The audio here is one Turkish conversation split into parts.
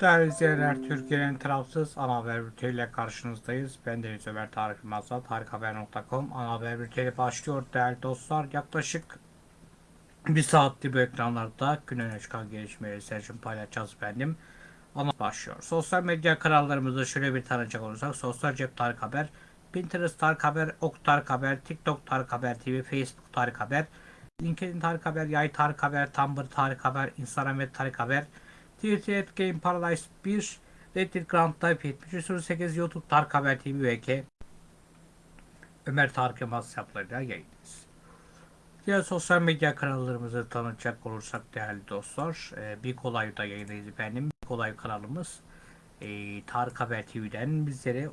Değerli izleyenler, Türkiye'nin tarafsız ana haber bülteniyle karşınızdayız. Ben Deniz Ömer Tarık Yılmaz'la tarikhaber.com ana haber bülteni başlıyor değerli dostlar. Yaklaşık bir saattir bu ekranlarda gün öne çıkan gelişmeleri seçim paylaşacağız benim. Ana başlıyor. Sosyal medya kanallarımızı şöyle bir tanıcak olursak Sosyal Cep Tarık Haber, Pinterest Tarık Haber, Ok Tarık Haber, TikTok Tarık Haber TV, Facebook Tarık Haber, LinkedIn Tarık Haber, Yay Tarık Haber, Tumblr Tarık Haber, Instagram ve Tarık Haber, Twitter at Game Paradise 1, Reddit Grand Type 7308, YouTube Tarık Haber TV VK, Ömer Tarık Yılmaz hesaplarıyla yayındayız. Diğer sosyal medya kanallarımızı tanıtacak olursak değerli dostlar, e, Bir Kolay'da yayındayız efendim. Bir Kolay kanalımız e, Tarık Haber TV'den bizlere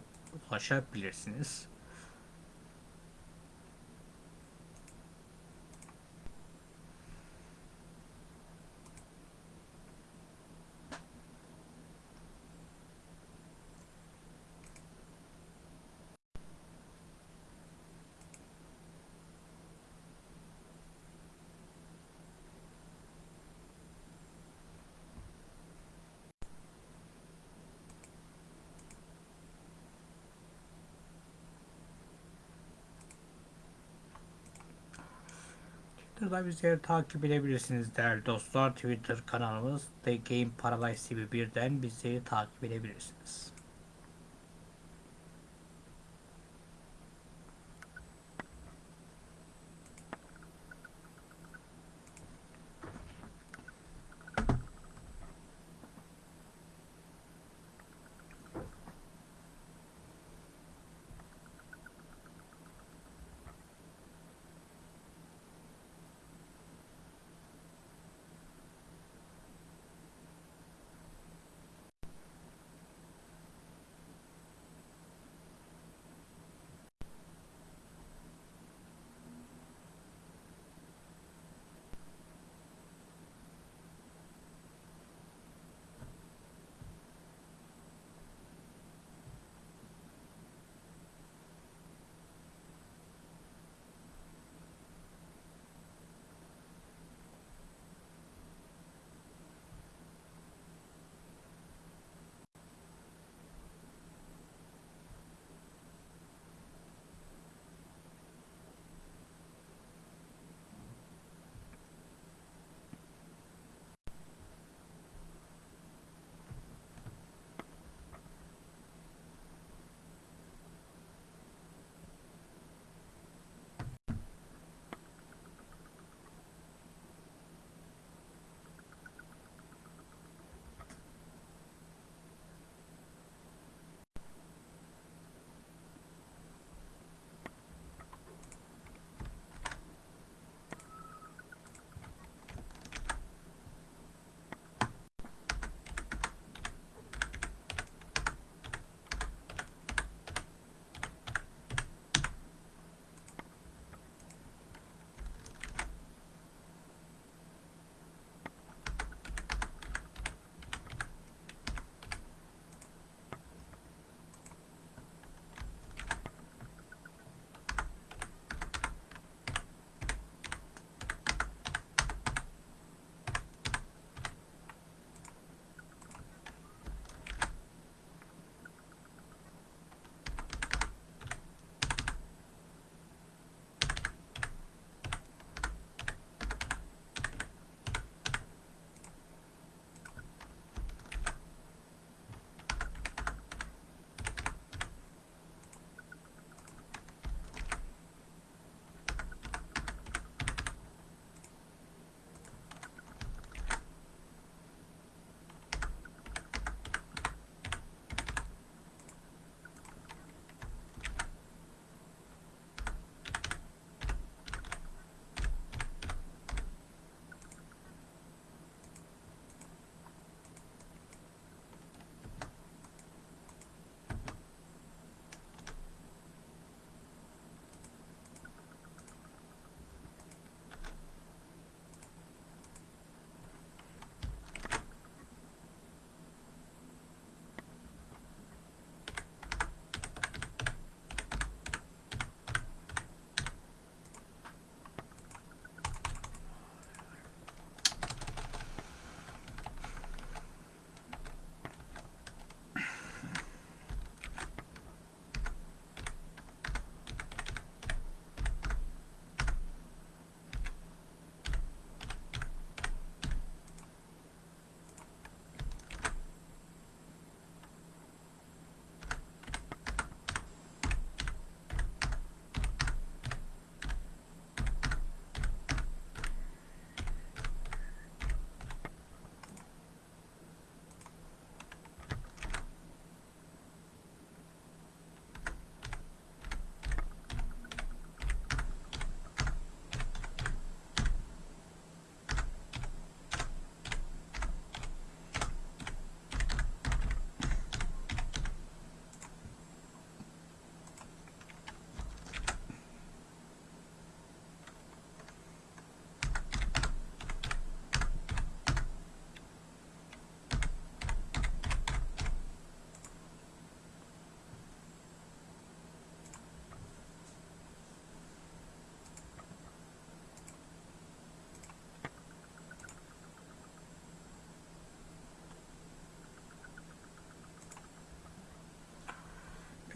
ulaşabilirsiniz. Twitter'da bizleri takip edebilirsiniz değerli dostlar. Twitter kanalımız The Game Paradise TV 1'den bizleri takip edebilirsiniz.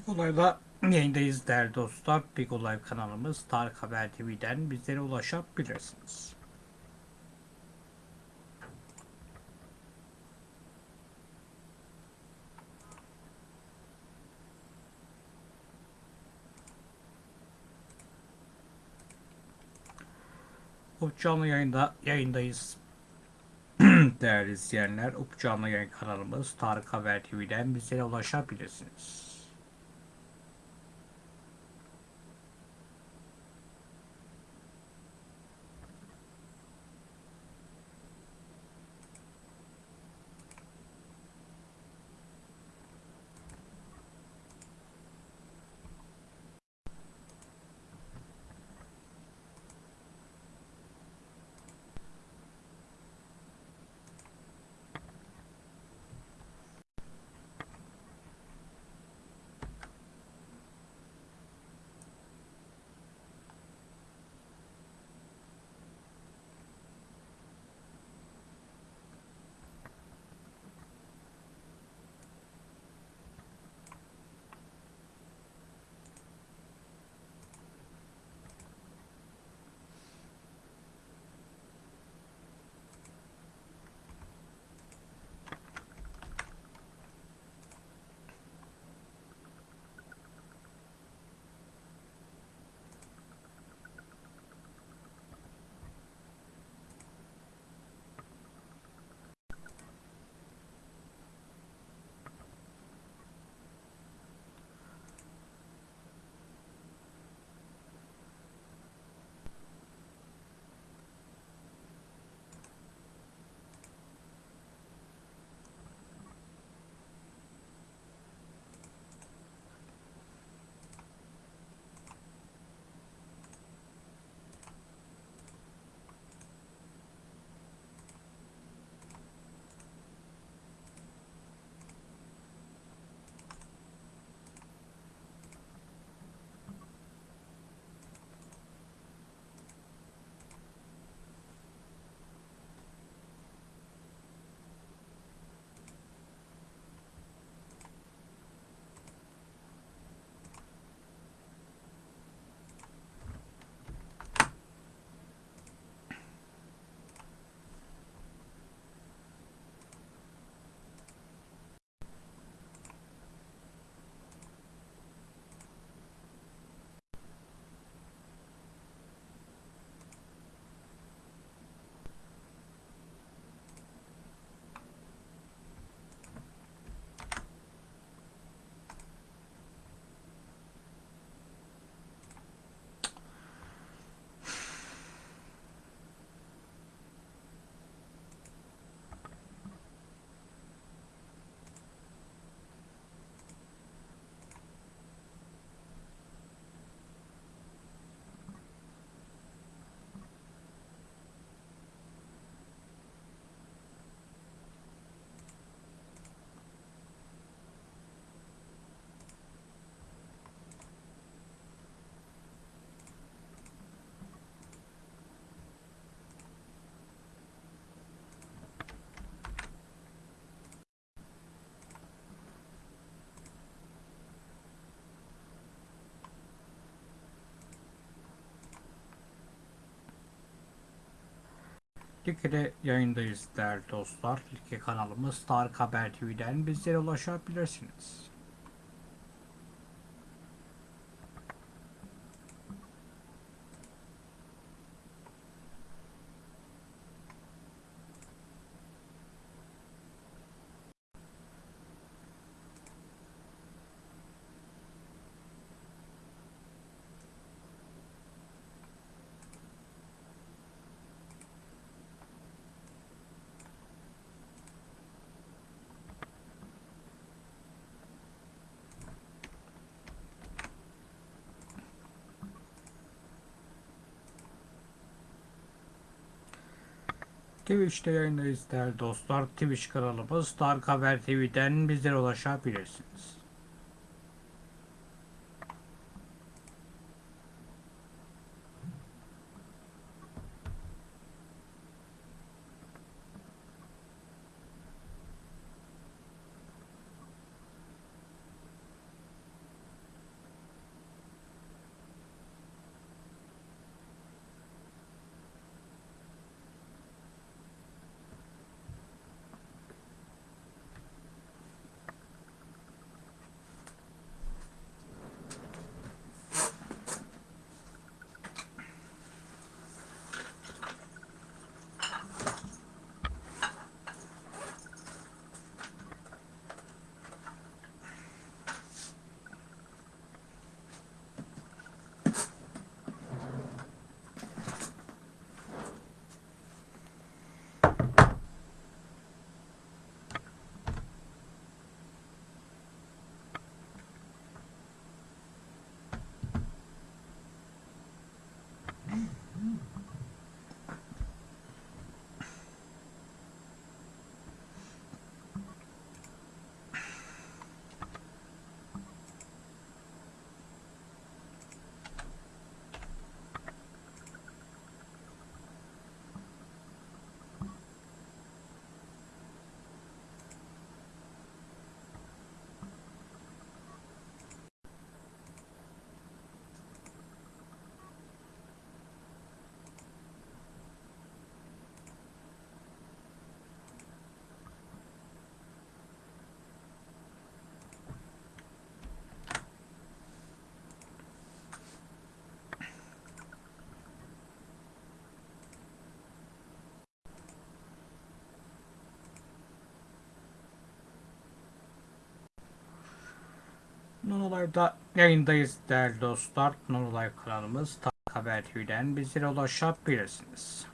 Big Olay'da yayındayız değerli dostlar. Big Olay kanalımız Tarık Haber TV'den bizlere ulaşabilirsiniz. Up canlı yayında yayındayız. Değerli izleyenler, Up canlı yayın kanalımız Tarık Haber TV'den bizlere ulaşabilirsiniz. Like'de yayındayız değerli dostlar. Like kanalımız Tarık Haber TV'den bizlere ulaşabilirsiniz. Twitch'te yayındayız değerli dostlar. Twitch kanalımız Tarık Haber TV'den bizlere ulaşabilirsiniz. Nonolive'da yayındayız değerli dostlar. Nonolive kanalımız Haber TV'den bizlere ulaşabilirsiniz.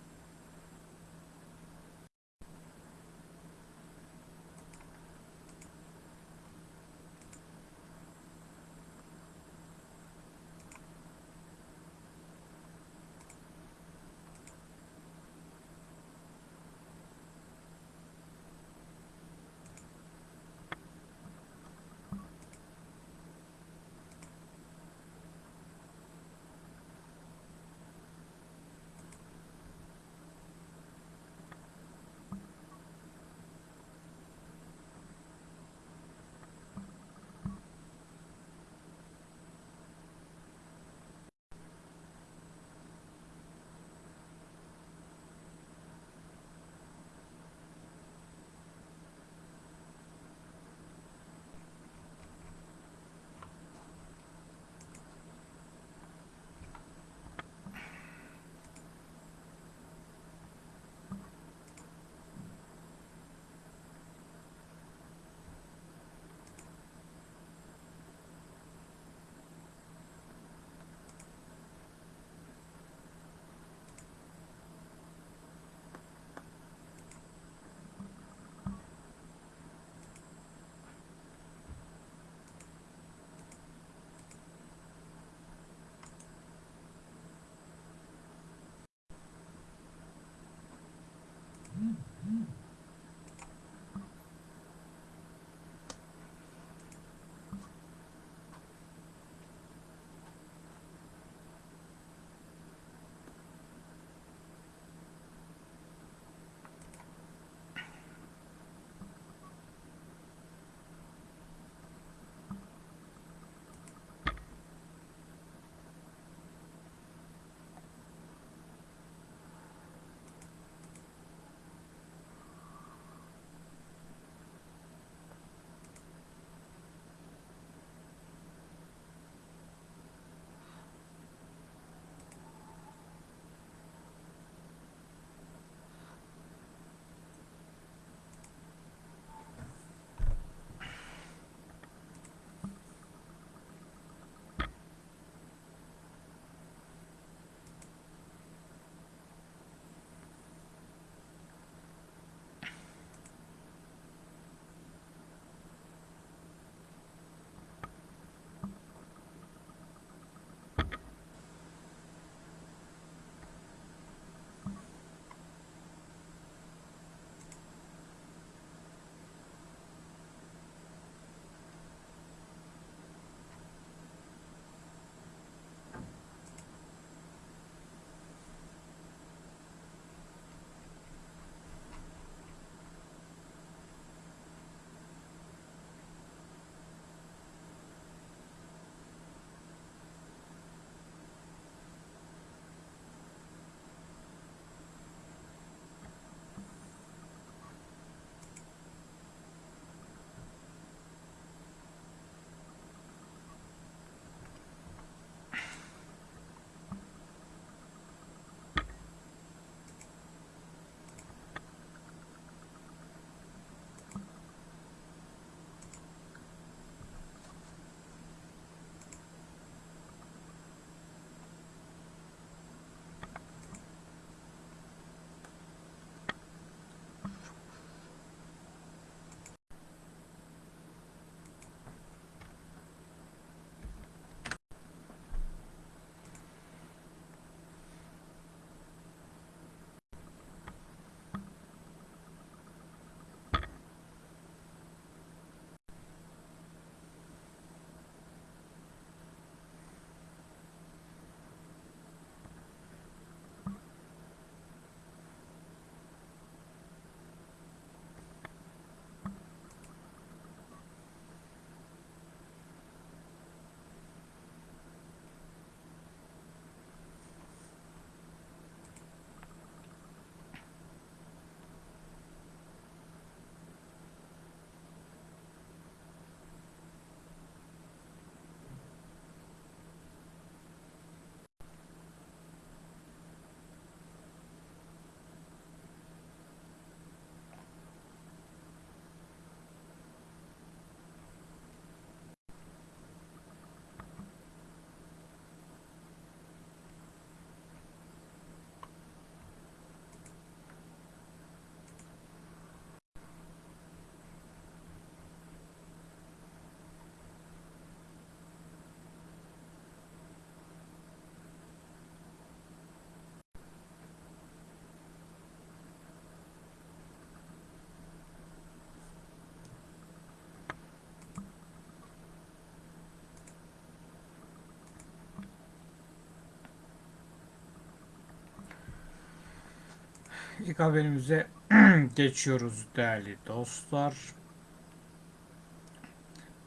İlk haberimize geçiyoruz değerli dostlar.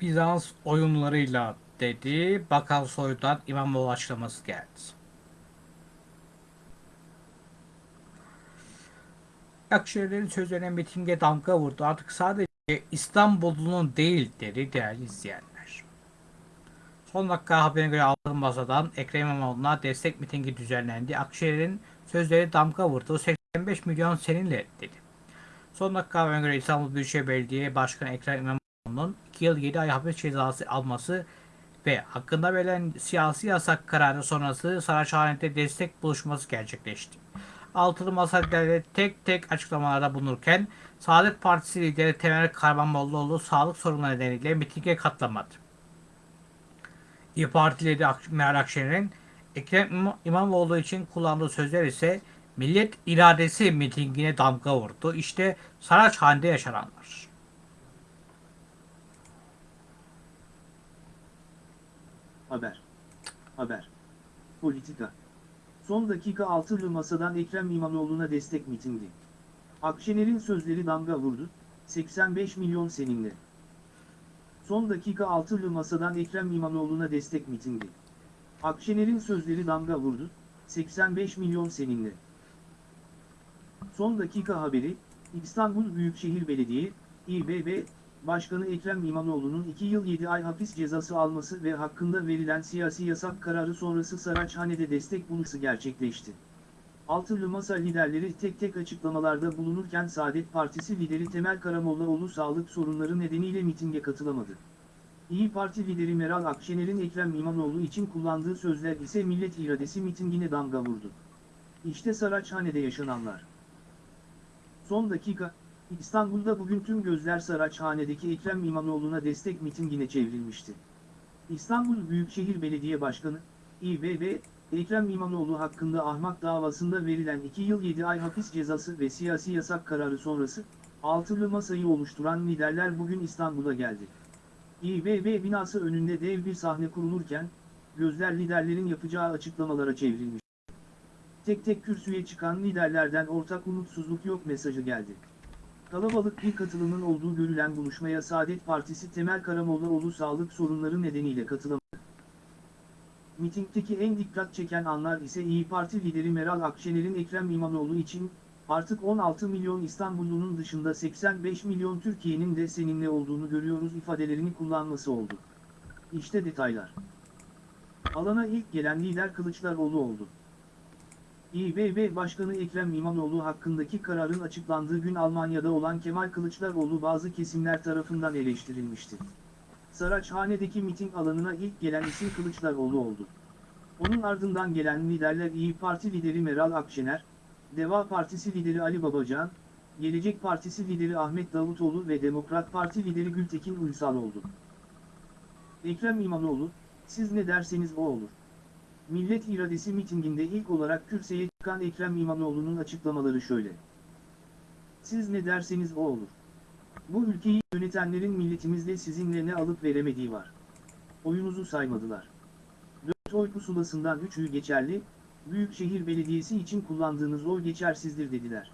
Bizans oyunlarıyla dedi. Bakan Soy'dan İmamoğlu açıklaması geldi. Akşehir'in sözlerine mitinge damga vurdu. Artık sadece İstanbul'un değil dedi değerli izleyenler. Son dakika haberine göre altılı masadan Ekrem İmamoğlu'na destek mitingi düzenlendi. Akşehir'in sözleri damga vurdu. 85 milyon seninle dedi. Son dakika haberine İstanbul Büyükşehir Belediye Başkanı Ekrem İmamoğlu'nun 2 yıl 7 ay hapis cezası alması ve hakkında verilen siyasi yasak kararı sonrası Saraçhane'de destek buluşması gerçekleşti. Altılı Masa tek tek açıklamalarda bulunurken Saadet Partisi lideri Temel Karamanlıoğlu sağlık sorunları nedeniyle mitinge katılamadı. İYİ Parti lideri Meral Akşener'in Ekrem İmam- İmamoğlu için kullandığı sözler ise millet iradesi mitingine damga vurdu. İşte Saraçhane'de yaşananlar. Haber. Haber. Politika. Son dakika altılı masadan Ekrem İmamoğlu'na destek mitingi. Akşener'in sözleri damga vurdu, 85 milyon seninle. Son dakika altılı masadan Ekrem İmamoğlu'na destek mitingi. Akşener'in sözleri damga vurdu, 85 milyon seninle. Son dakika haberi, İstanbul Büyükşehir Belediye, İBB, Başkanı Ekrem İmamoğlu'nun 2 yıl 7 ay hapis cezası alması ve hakkında verilen siyasi yasak kararı sonrası Saraçhane'de destek buluşu gerçekleşti. Altılı Masa liderleri tek tek açıklamalarda bulunurken Saadet Partisi lideri Temel Karamollaoğlu sağlık sorunları nedeniyle mitinge katılamadı. İyi Parti lideri Meral Akşener'in Ekrem İmamoğlu için kullandığı sözler ise millet iradesi mitingine damga vurdu. İşte Saraçhane'de yaşananlar. Son dakika, İstanbul'da bugün tüm gözler Saraçhane'deki Ekrem İmamoğlu'na destek mitingine çevrilmişti. İstanbul Büyükşehir Belediye Başkanı, İBB, Ekrem İmamoğlu hakkında ahmak davasında verilen 2 yıl 7 ay hapis cezası ve siyasi yasak kararı sonrası, altılı masayı oluşturan liderler bugün İstanbul'a geldi. İBB binası önünde dev bir sahne kurulurken, gözler liderlerin yapacağı açıklamalara çevrilmiş. Tek tek kürsüye çıkan liderlerden ortak umutsuzluk yok mesajı geldi. Kalabalık bir katılımın olduğu görülen buluşmaya Saadet Partisi Temel Karamollaoğlu sağlık sorunları nedeniyle katılamadı. Mitingdeki en dikkat çeken anlar ise İyi Parti lideri Meral Akşener'in Ekrem İmamoğlu için artık 16 milyon İstanbullunun dışında 85 milyon Türkiye'nin de seninle olduğunu görüyoruz ifadelerini kullanması oldu. İşte detaylar. Alana ilk gelen lider Kılıçdaroğlu oldu. İBB Başkanı Ekrem İmamoğlu hakkındaki kararın açıklandığı gün Almanya'da olan Kemal Kılıçdaroğlu bazı kesimler tarafından eleştirilmişti. Saraçhane'deki miting alanına ilk gelen isim Kılıçdaroğlu oldu. Onun ardından gelen liderler İyi Parti lideri Meral Akşener, Deva Partisi lideri Ali Babacan, Gelecek Partisi lideri Ahmet Davutoğlu ve Demokrat Parti lideri Gültekin Uysal oldu. Ekrem İmamoğlu, siz ne derseniz o olur. Millet İradesi mitinginde ilk olarak kürsüye çıkan Ekrem İmamoğlu'nun açıklamaları şöyle. Siz ne derseniz o olur. Bu ülkeyi yönetenlerin milletimizle sizinle ne alıp veremediği var. Oyunuzu saymadılar. 4 oy pusulasından 3'ü geçerli, Büyükşehir Belediyesi için kullandığınız oy geçersizdir dediler.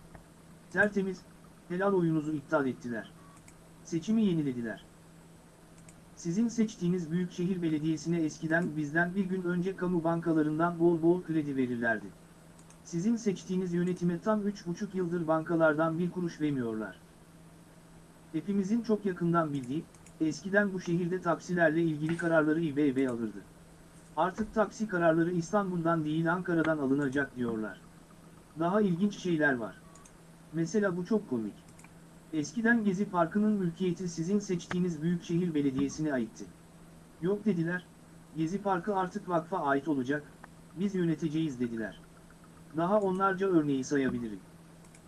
Tertemiz, helal oyunuzu iptal ettiler. Seçimi yenilediler. Sizin seçtiğiniz Büyükşehir Belediyesi'ne eskiden bizden bir gün önce kamu bankalarından bol bol kredi verirlerdi. Sizin seçtiğiniz yönetime tam 3,5 yıldır bankalardan bir kuruş vermiyorlar. Hepimizin çok yakından bildiği, eskiden bu şehirde taksilerle ilgili kararları İBB alırdı. Artık taksi kararları İstanbul'dan değil Ankara'dan alınacak diyorlar. Daha ilginç şeyler var. Mesela bu çok komik. Eskiden Gezi Parkı'nın mülkiyeti sizin seçtiğiniz Büyükşehir Belediyesi'ne aitti. Yok dediler, Gezi Parkı artık vakfa ait olacak, biz yöneteceğiz dediler. Daha onlarca örneği sayabilirim.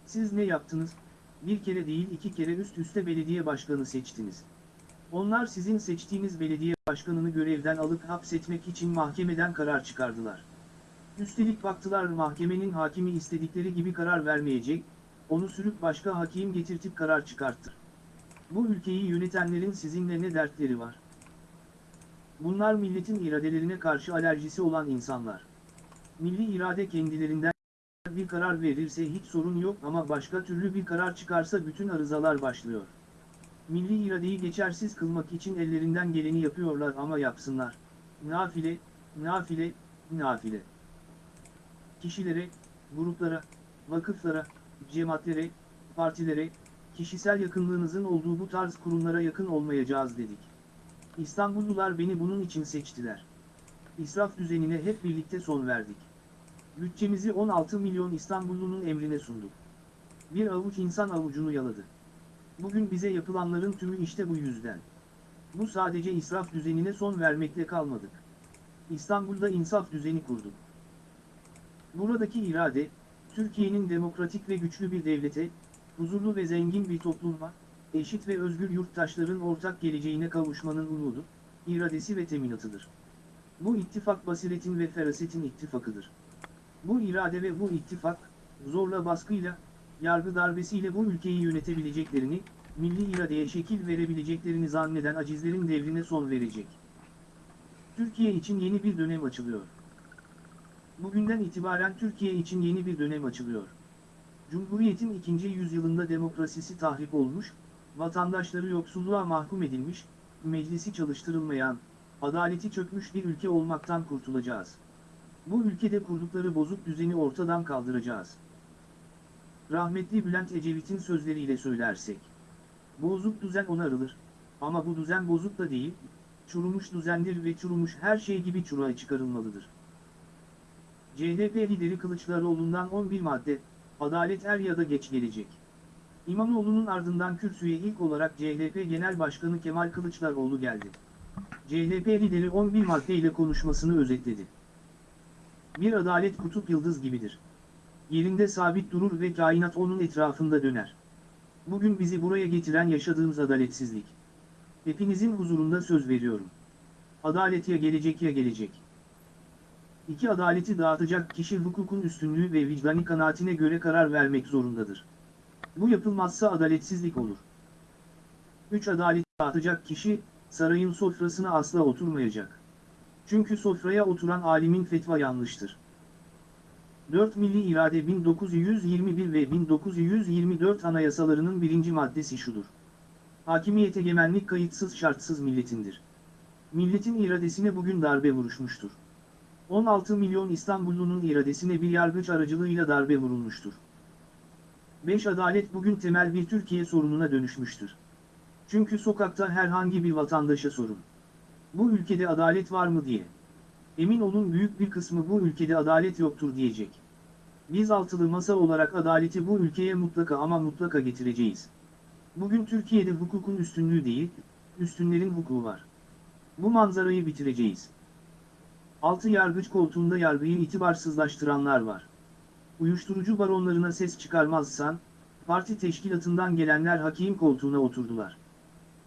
Siz ne yaptınız? Bir kere değil iki kere üst üste belediye başkanı seçtiniz. Onlar sizin seçtiğiniz belediye başkanını görevden alıp hapsetmek için mahkemeden karar çıkardılar. Üstelik baktılar mahkemenin hakimi istedikleri gibi karar vermeyecek, onu sürüp başka hakim getirtip karar çıkarttı. Bu ülkeyi yönetenlerin sizinle ne dertleri var? Bunlar milletin iradelerine karşı alerjisi olan insanlar. Milli irade kendilerinden bir karar verirse hiç sorun yok ama başka türlü bir karar çıkarsa bütün arızalar başlıyor. Milli iradeyi geçersiz kılmak için ellerinden geleni yapıyorlar ama yapsınlar. Nafile, nafile, nafile. Kişilere, gruplara, vakıflara, cemaatlere, partilere, kişisel yakınlığınızın olduğu bu tarz kurumlara yakın olmayacağız dedik. İstanbullular beni bunun için seçtiler. İsraf düzenine hep birlikte son verdik. Bütçemizi 16 milyon İstanbullunun emrine sunduk. Bir avuç insan avucunu yaladı. Bugün bize yapılanların tümü işte bu yüzden. Bu sadece israf düzenine son vermekle kalmadık. İstanbul'da insaf düzeni kurduk. Buradaki irade, Türkiye'nin demokratik ve güçlü bir devlete, huzurlu ve zengin bir topluma, eşit ve özgür yurttaşların ortak geleceğine kavuşmanın umudu, iradesi ve teminatıdır. Bu ittifak basiretin ve ferasetin ittifakıdır. Bu irade ve bu ittifak, zorla baskıyla, yargı darbesiyle bu ülkeyi yönetebileceklerini, milli iradeye şekil verebileceklerini zanneden acizlerin devrine son verecek. Türkiye için yeni bir dönem açılıyor. Bugünden itibaren Türkiye için yeni bir dönem açılıyor. Cumhuriyetin ikinci yüzyılında demokrasisi tahrip olmuş, vatandaşları yoksulluğa mahkum edilmiş, meclisi çalıştırılmayan, adaleti çökmüş bir ülke olmaktan kurtulacağız. Bu ülkede kurdukları bozuk düzeni ortadan kaldıracağız. Rahmetli Bülent Ecevit'in sözleriyle söylersek. Bozuk düzen onarılır, ama bu düzen bozuk da değil, çurumuş düzendir ve çurumuş her şey gibi çuruğa çıkarılmalıdır. CHP lideri Kılıçdaroğlu'ndan 11 madde, adalet er ya da geç gelecek. İmamoğlu'nun ardından kürsüye ilk olarak CHP Genel Başkanı Kemal Kılıçdaroğlu geldi. CHP lideri 11 maddeyle konuşmasını özetledi. Bir adalet kutup yıldız gibidir. Yerinde sabit durur ve kainat onun etrafında döner. Bugün bizi buraya getiren yaşadığımız adaletsizlik. Hepinizin huzurunda söz veriyorum. Adalet ya gelecek ya gelecek. İki adaleti dağıtacak kişi hukukun üstünlüğü ve vicdani kanaatine göre karar vermek zorundadır. Bu yapılmazsa adaletsizlik olur. 3 adalet dağıtacak kişi, sarayın sofrasına asla oturmayacak. Çünkü sofraya oturan alimin fetva yanlıştır. 4 Milli İrade 1921 ve 1924 anayasalarının birinci maddesi şudur. Hakimiyet egemenlik kayıtsız şartsız milletindir. Milletin iradesine bugün darbe vuruşmuştur. 16 milyon İstanbullunun iradesine bir yargıç aracılığıyla darbe vurulmuştur. 5 Adalet bugün temel bir Türkiye sorununa dönüşmüştür. Çünkü sokakta herhangi bir vatandaşa sorun. Bu ülkede adalet var mı diye. Emin olun büyük bir kısmı bu ülkede adalet yoktur diyecek. Biz altılı masa olarak adaleti bu ülkeye mutlaka ama mutlaka getireceğiz. Bugün Türkiye'de hukukun üstünlüğü değil, üstünlerin hukuku var. Bu manzarayı bitireceğiz. Altı yargıç koltuğunda yargıyı itibarsızlaştıranlar var. Uyuşturucu baronlarına ses çıkarmazsan, parti teşkilatından gelenler hakim koltuğuna oturdular.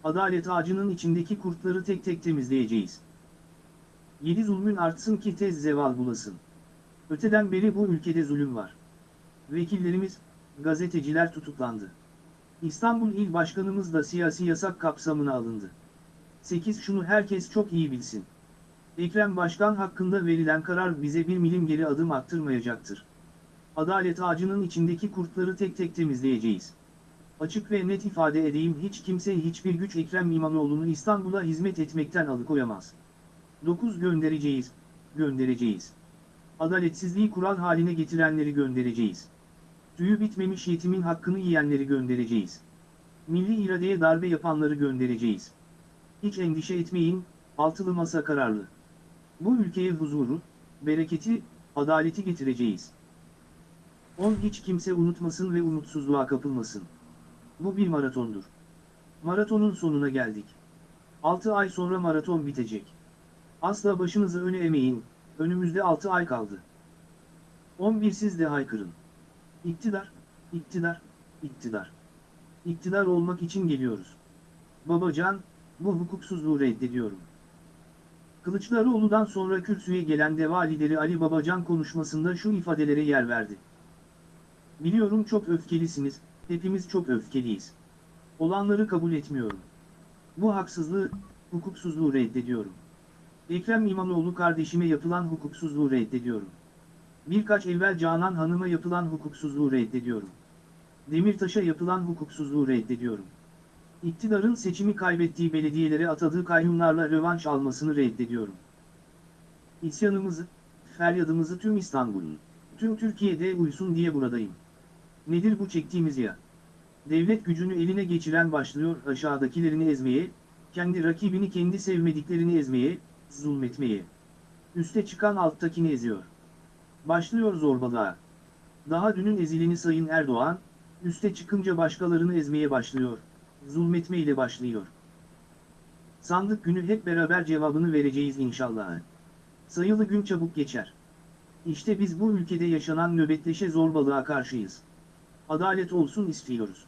Adalet ağacının içindeki kurtları tek tek temizleyeceğiz. Yedi zulmün artsın ki tez zeval bulasın. Öteden beri bu ülkede zulüm var. Vekillerimiz, gazeteciler tutuklandı. İstanbul İl Başkanımız da siyasi yasak kapsamına alındı. 8 Şunu herkes çok iyi bilsin. Ekrem Başkan hakkında verilen karar bize bir milim geri adım attırmayacaktır. Adalet ağacının içindeki kurtları tek tek temizleyeceğiz. Açık ve net ifade edeyim hiç kimse hiçbir güç Ekrem İmamoğlu'nu İstanbul'a hizmet etmekten alıkoyamaz. 9 göndereceğiz, göndereceğiz. Adaletsizliği kural haline getirenleri göndereceğiz. Tüyü bitmemiş yetimin hakkını yiyenleri göndereceğiz. Milli iradeye darbe yapanları göndereceğiz. Hiç endişe etmeyin, altılı masa kararlı. Bu ülkeye huzuru, bereketi, adaleti getireceğiz. 10 hiç kimse unutmasın ve umutsuzluğa kapılmasın. Bu bir maratondur. Maratonun sonuna geldik. 6 ay sonra maraton bitecek. Asla başınızı öne emeyin, önümüzde 6 ay kaldı. 11 siz de haykırın. İktidar, iktidar, iktidar. İktidar olmak için geliyoruz. Babacan, bu hukuksuzluğu reddediyorum. Kılıçdaroğlu'dan sonra kürsüye gelen Deva lideri Ali Babacan konuşmasında şu ifadelere yer verdi. Biliyorum çok öfkelisiniz, hepimiz çok öfkeliyiz. Olanları kabul etmiyorum. Bu haksızlığı, hukuksuzluğu reddediyorum. Ekrem İmamoğlu kardeşime yapılan hukuksuzluğu reddediyorum. Birkaç evvel Canan Hanım'a yapılan hukuksuzluğu reddediyorum. Demirtaş'a yapılan hukuksuzluğu reddediyorum. İktidarın seçimi kaybettiği belediyelere atadığı kayyumlarla rövanş almasını reddediyorum. İsyanımızı, feryadımızı tüm İstanbul'un, tüm Türkiye'de uysun diye buradayım. Nedir bu çektiğimiz ya? Devlet gücünü eline geçiren başlıyor aşağıdakilerini ezmeye, kendi rakibini kendi sevmediklerini ezmeye, zulmetmeye. Üste çıkan alttakini eziyor. Başlıyor zorbalığa. Daha dünün ezileni Sayın Erdoğan, üste çıkınca başkalarını ezmeye başlıyor, zulmetmeyle başlıyor. Sandık günü hep beraber cevabını vereceğiz inşallah. Sayılı gün çabuk geçer. İşte biz bu ülkede yaşanan nöbetleşe zorbalığa karşıyız. Adalet olsun istiyoruz.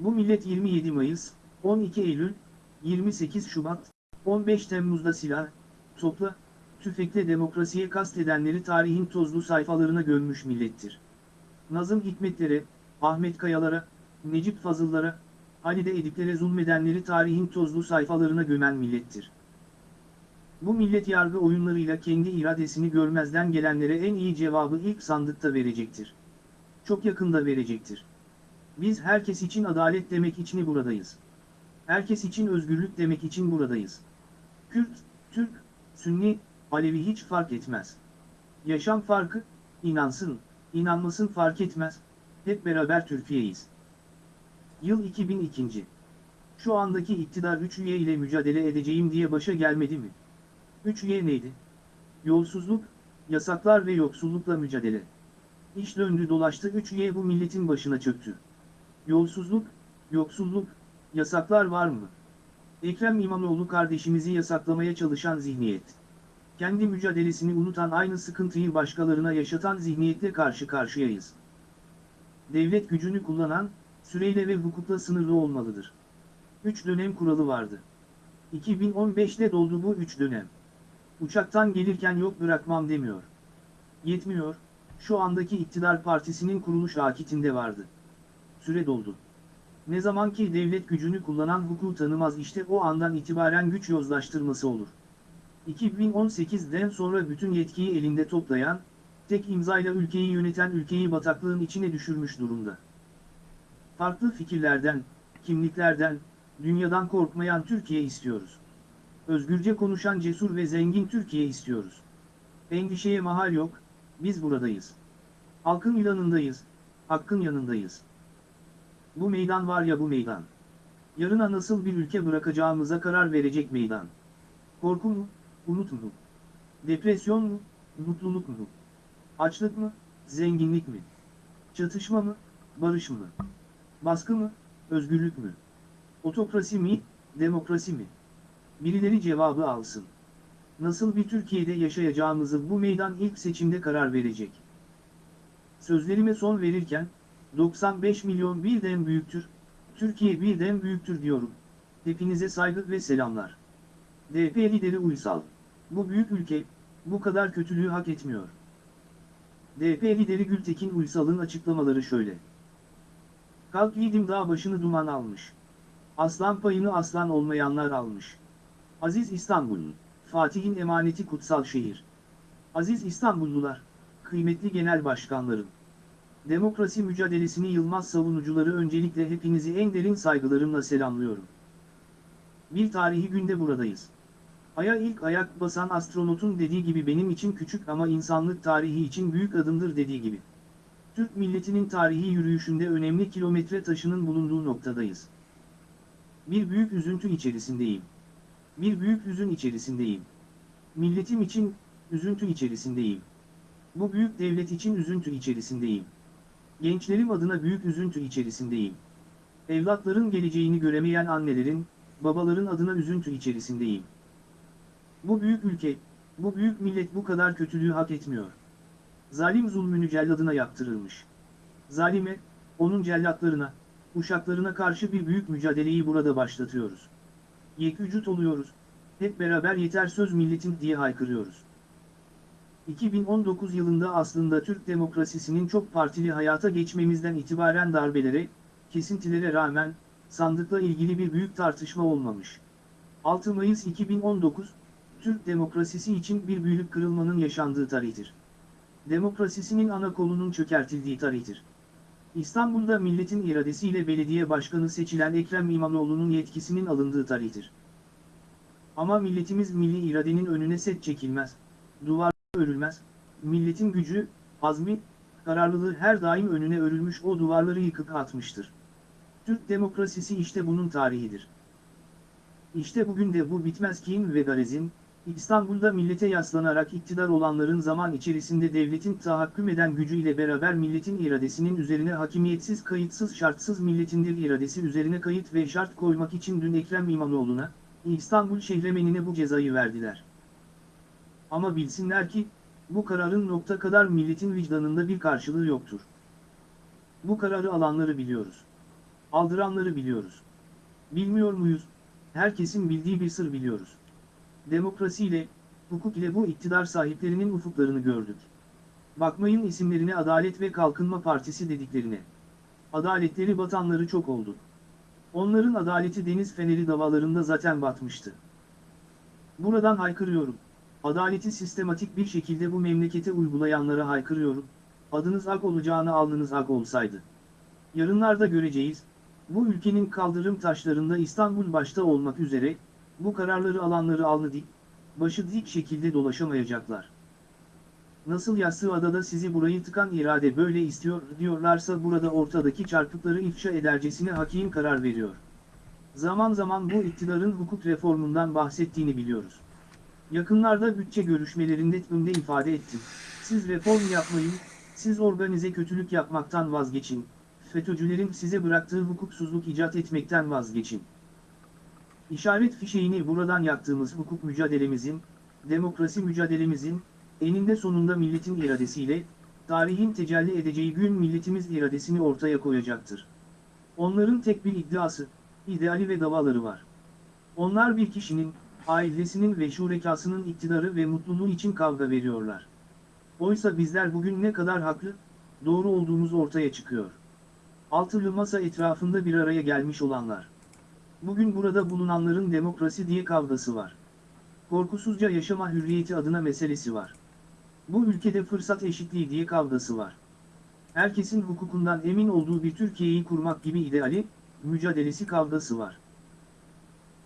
Bu millet 27 Mayıs, 12 Eylül, 28 Şubat, 15 Temmuz'da silah, topla, tüfekle demokrasiye kastedenleri tarihin tozlu sayfalarına gömmüş millettir. Nazım Hikmetlere, Ahmet Kayalara, Necip Fazıllara, Halide Ediplere zulmedenleri tarihin tozlu sayfalarına gömen millettir. Bu millet yargı oyunlarıyla kendi iradesini görmezden gelenlere en iyi cevabı ilk sandıkta verecektir. Çok yakında verecektir. Biz herkes için adalet demek için buradayız. Herkes için özgürlük demek için buradayız. Kürt, Türk, Sünni, Alevi hiç fark etmez. Yaşam farkı, inansın, inanmasın fark etmez, hep beraber Türkiye'yiz. Yıl 2002. Şu andaki iktidar 3 üye ile mücadele edeceğim diye başa gelmedi mi? 3 üye neydi? Yolsuzluk, yasaklar ve yoksullukla mücadele. İş döndü dolaştı 3 üye bu milletin başına çöktü. Yolsuzluk, yoksulluk, yasaklar var mı? Ekrem İmamoğlu kardeşimizi yasaklamaya çalışan zihniyet. Kendi mücadelesini unutan aynı sıkıntıyı başkalarına yaşatan zihniyetle karşı karşıyayız. Devlet gücünü kullanan, süreyle ve hukukla sınırlı olmalıdır. 3 dönem kuralı vardı. 2015'te doldu bu 3 dönem. Uçaktan gelirken yok bırakmam demiyor. Yetmiyor, şu andaki iktidar partisinin kuruluş akitinde vardı. Süre doldu. Ne zaman ki devlet gücünü kullanan hukuku tanımaz işte o andan itibaren güç yozlaştırması olur. 2018'den sonra bütün yetkiyi elinde toplayan, tek imzayla ülkeyi yöneten ülkeyi bataklığın içine düşürmüş durumda. Farklı fikirlerden, kimliklerden, dünyadan korkmayan Türkiye istiyoruz. Özgürce konuşan cesur ve zengin Türkiye istiyoruz. Endişeye mahal yok, biz buradayız. Halkın yanındayız, hakkın yanındayız. Bu meydan var ya bu meydan. Yarına nasıl bir ülke bırakacağımıza karar verecek meydan. Korku mu, umut mu? Depresyon mu, mutluluk mu? Açlık mı, zenginlik mi? Çatışma mı, barış mı? Baskı mı, özgürlük mü? Otokrasi mi, demokrasi mi? Birileri cevabı alsın. Nasıl bir Türkiye'de yaşayacağımızı bu meydan ilk seçimde karar verecek. Sözlerime son verirken, 95 milyon birden büyüktür, Türkiye birden büyüktür diyorum. Hepinize saygı ve selamlar. DP lideri Uysal. Bu büyük ülke, bu kadar kötülüğü hak etmiyor. DP lideri Gültekin Uysal'ın açıklamaları şöyle. Kalk yiğidim dağ başını duman almış. Aslan payını aslan olmayanlar almış. Aziz İstanbul'un, Fatih'in emaneti kutsal şehir. Aziz İstanbullular, kıymetli genel başkanlarım. Demokrasi mücadelesini yılmaz savunucuları öncelikle hepinizi en derin saygılarımla selamlıyorum. Bir tarihi günde buradayız. Ay'a ilk ayak basan astronotun dediği gibi benim için küçük ama insanlık tarihi için büyük adımdır dediği gibi. Türk milletinin tarihi yürüyüşünde önemli kilometre taşının bulunduğu noktadayız. Bir büyük üzüntü içerisindeyim. Bir büyük hüzün içerisindeyim. Milletim için üzüntü içerisindeyim. Bu büyük devlet için üzüntü içerisindeyim. Gençlerim adına büyük üzüntü içerisindeyim. Evlatların geleceğini göremeyen annelerin, babaların adına üzüntü içerisindeyim. Bu büyük ülke, bu büyük millet bu kadar kötülüğü hak etmiyor. Zalim zulmünü celladına yaptırılmış. Zalime, onun cellatlarına, uşaklarına karşı bir büyük mücadeleyi burada başlatıyoruz. Yekvücut oluyoruz, hep beraber yeter söz milletin diye haykırıyoruz. 2019 yılında aslında Türk demokrasisinin çok partili hayata geçmemizden itibaren darbelere, kesintilere rağmen, sandıkla ilgili bir büyük tartışma olmamış. 6 Mayıs 2019, Türk demokrasisi için bir büyük kırılmanın yaşandığı tarihtir. Demokrasisinin ana kolunun çökertildiği tarihtir. İstanbul'da milletin iradesiyle belediye başkanı seçilen Ekrem İmamoğlu'nun yetkisinin alındığı tarihtir. Ama milletimiz milli iradenin önüne set çekilmez, duvar örülmez, milletin gücü, azmi, kararlılığı her daim önüne örülmüş o duvarları yıkıp atmıştır. Türk demokrasisi işte bunun tarihidir. İşte bugün de bu bitmez kin ve garezin, İstanbul'da millete yaslanarak iktidar olanların zaman içerisinde devletin tahakküm eden gücüyle beraber milletin iradesinin üzerine hakimiyetsiz kayıtsız şartsız milletindir iradesi üzerine kayıt ve şart koymak için dün Ekrem İmamoğlu'na, İstanbul şehremenine bu cezayı verdiler. Ama bilsinler ki, bu kararın nokta kadar milletin vicdanında bir karşılığı yoktur. Bu kararı alanları biliyoruz. Aldıranları biliyoruz. Bilmiyor muyuz? Herkesin bildiği bir sır biliyoruz. Demokrasi ile, hukuk ile bu iktidar sahiplerinin ufuklarını gördük. Bakmayın isimlerine Adalet ve Kalkınma Partisi dediklerine. Adaletleri batanları çok oldu. Onların adaleti deniz feneri davalarında zaten batmıştı. Buradan haykırıyorum. Adaleti sistematik bir şekilde bu memlekete uygulayanlara haykırıyorum. Adınız ak olacağına alnınız ak olsaydı. Yarınlarda göreceğiz, bu ülkenin kaldırım taşlarında İstanbul başta olmak üzere, bu kararları alanları alnı dik, başı dik şekilde dolaşamayacaklar. Nasıl yassı adada sizi burayı tıkan irade böyle istiyor diyorlarsa burada ortadaki çarpıkları ifşa edercesine hakim karar veriyor. Zaman zaman bu iktidarın hukuk reformundan bahsettiğini biliyoruz. Yakınlarda bütçe görüşmelerinde tümde ifade ettim. Siz reform yapmayın, siz organize kötülük yapmaktan vazgeçin, FETÖ'cülerin size bıraktığı hukuksuzluk icat etmekten vazgeçin. İşaret fişeğini buradan yaktığımız hukuk mücadelemizin, demokrasi mücadelemizin, eninde sonunda milletin iradesiyle, tarihin tecelli edeceği gün milletimiz iradesini ortaya koyacaktır. Onların tek bir iddiası, ideali ve davaları var. Onlar bir kişinin, ailesinin ve şurekasının iktidarı ve mutluluğu için kavga veriyorlar. Oysa bizler bugün ne kadar haklı, doğru olduğumuz ortaya çıkıyor. Altılı masa etrafında bir araya gelmiş olanlar. Bugün burada bulunanların demokrasi diye kavgası var. Korkusuzca yaşama hürriyeti adına meselesi var. Bu ülkede fırsat eşitliği diye kavgası var. Herkesin hukukundan emin olduğu bir Türkiye'yi kurmak gibi ideali, mücadelesi kavgası var.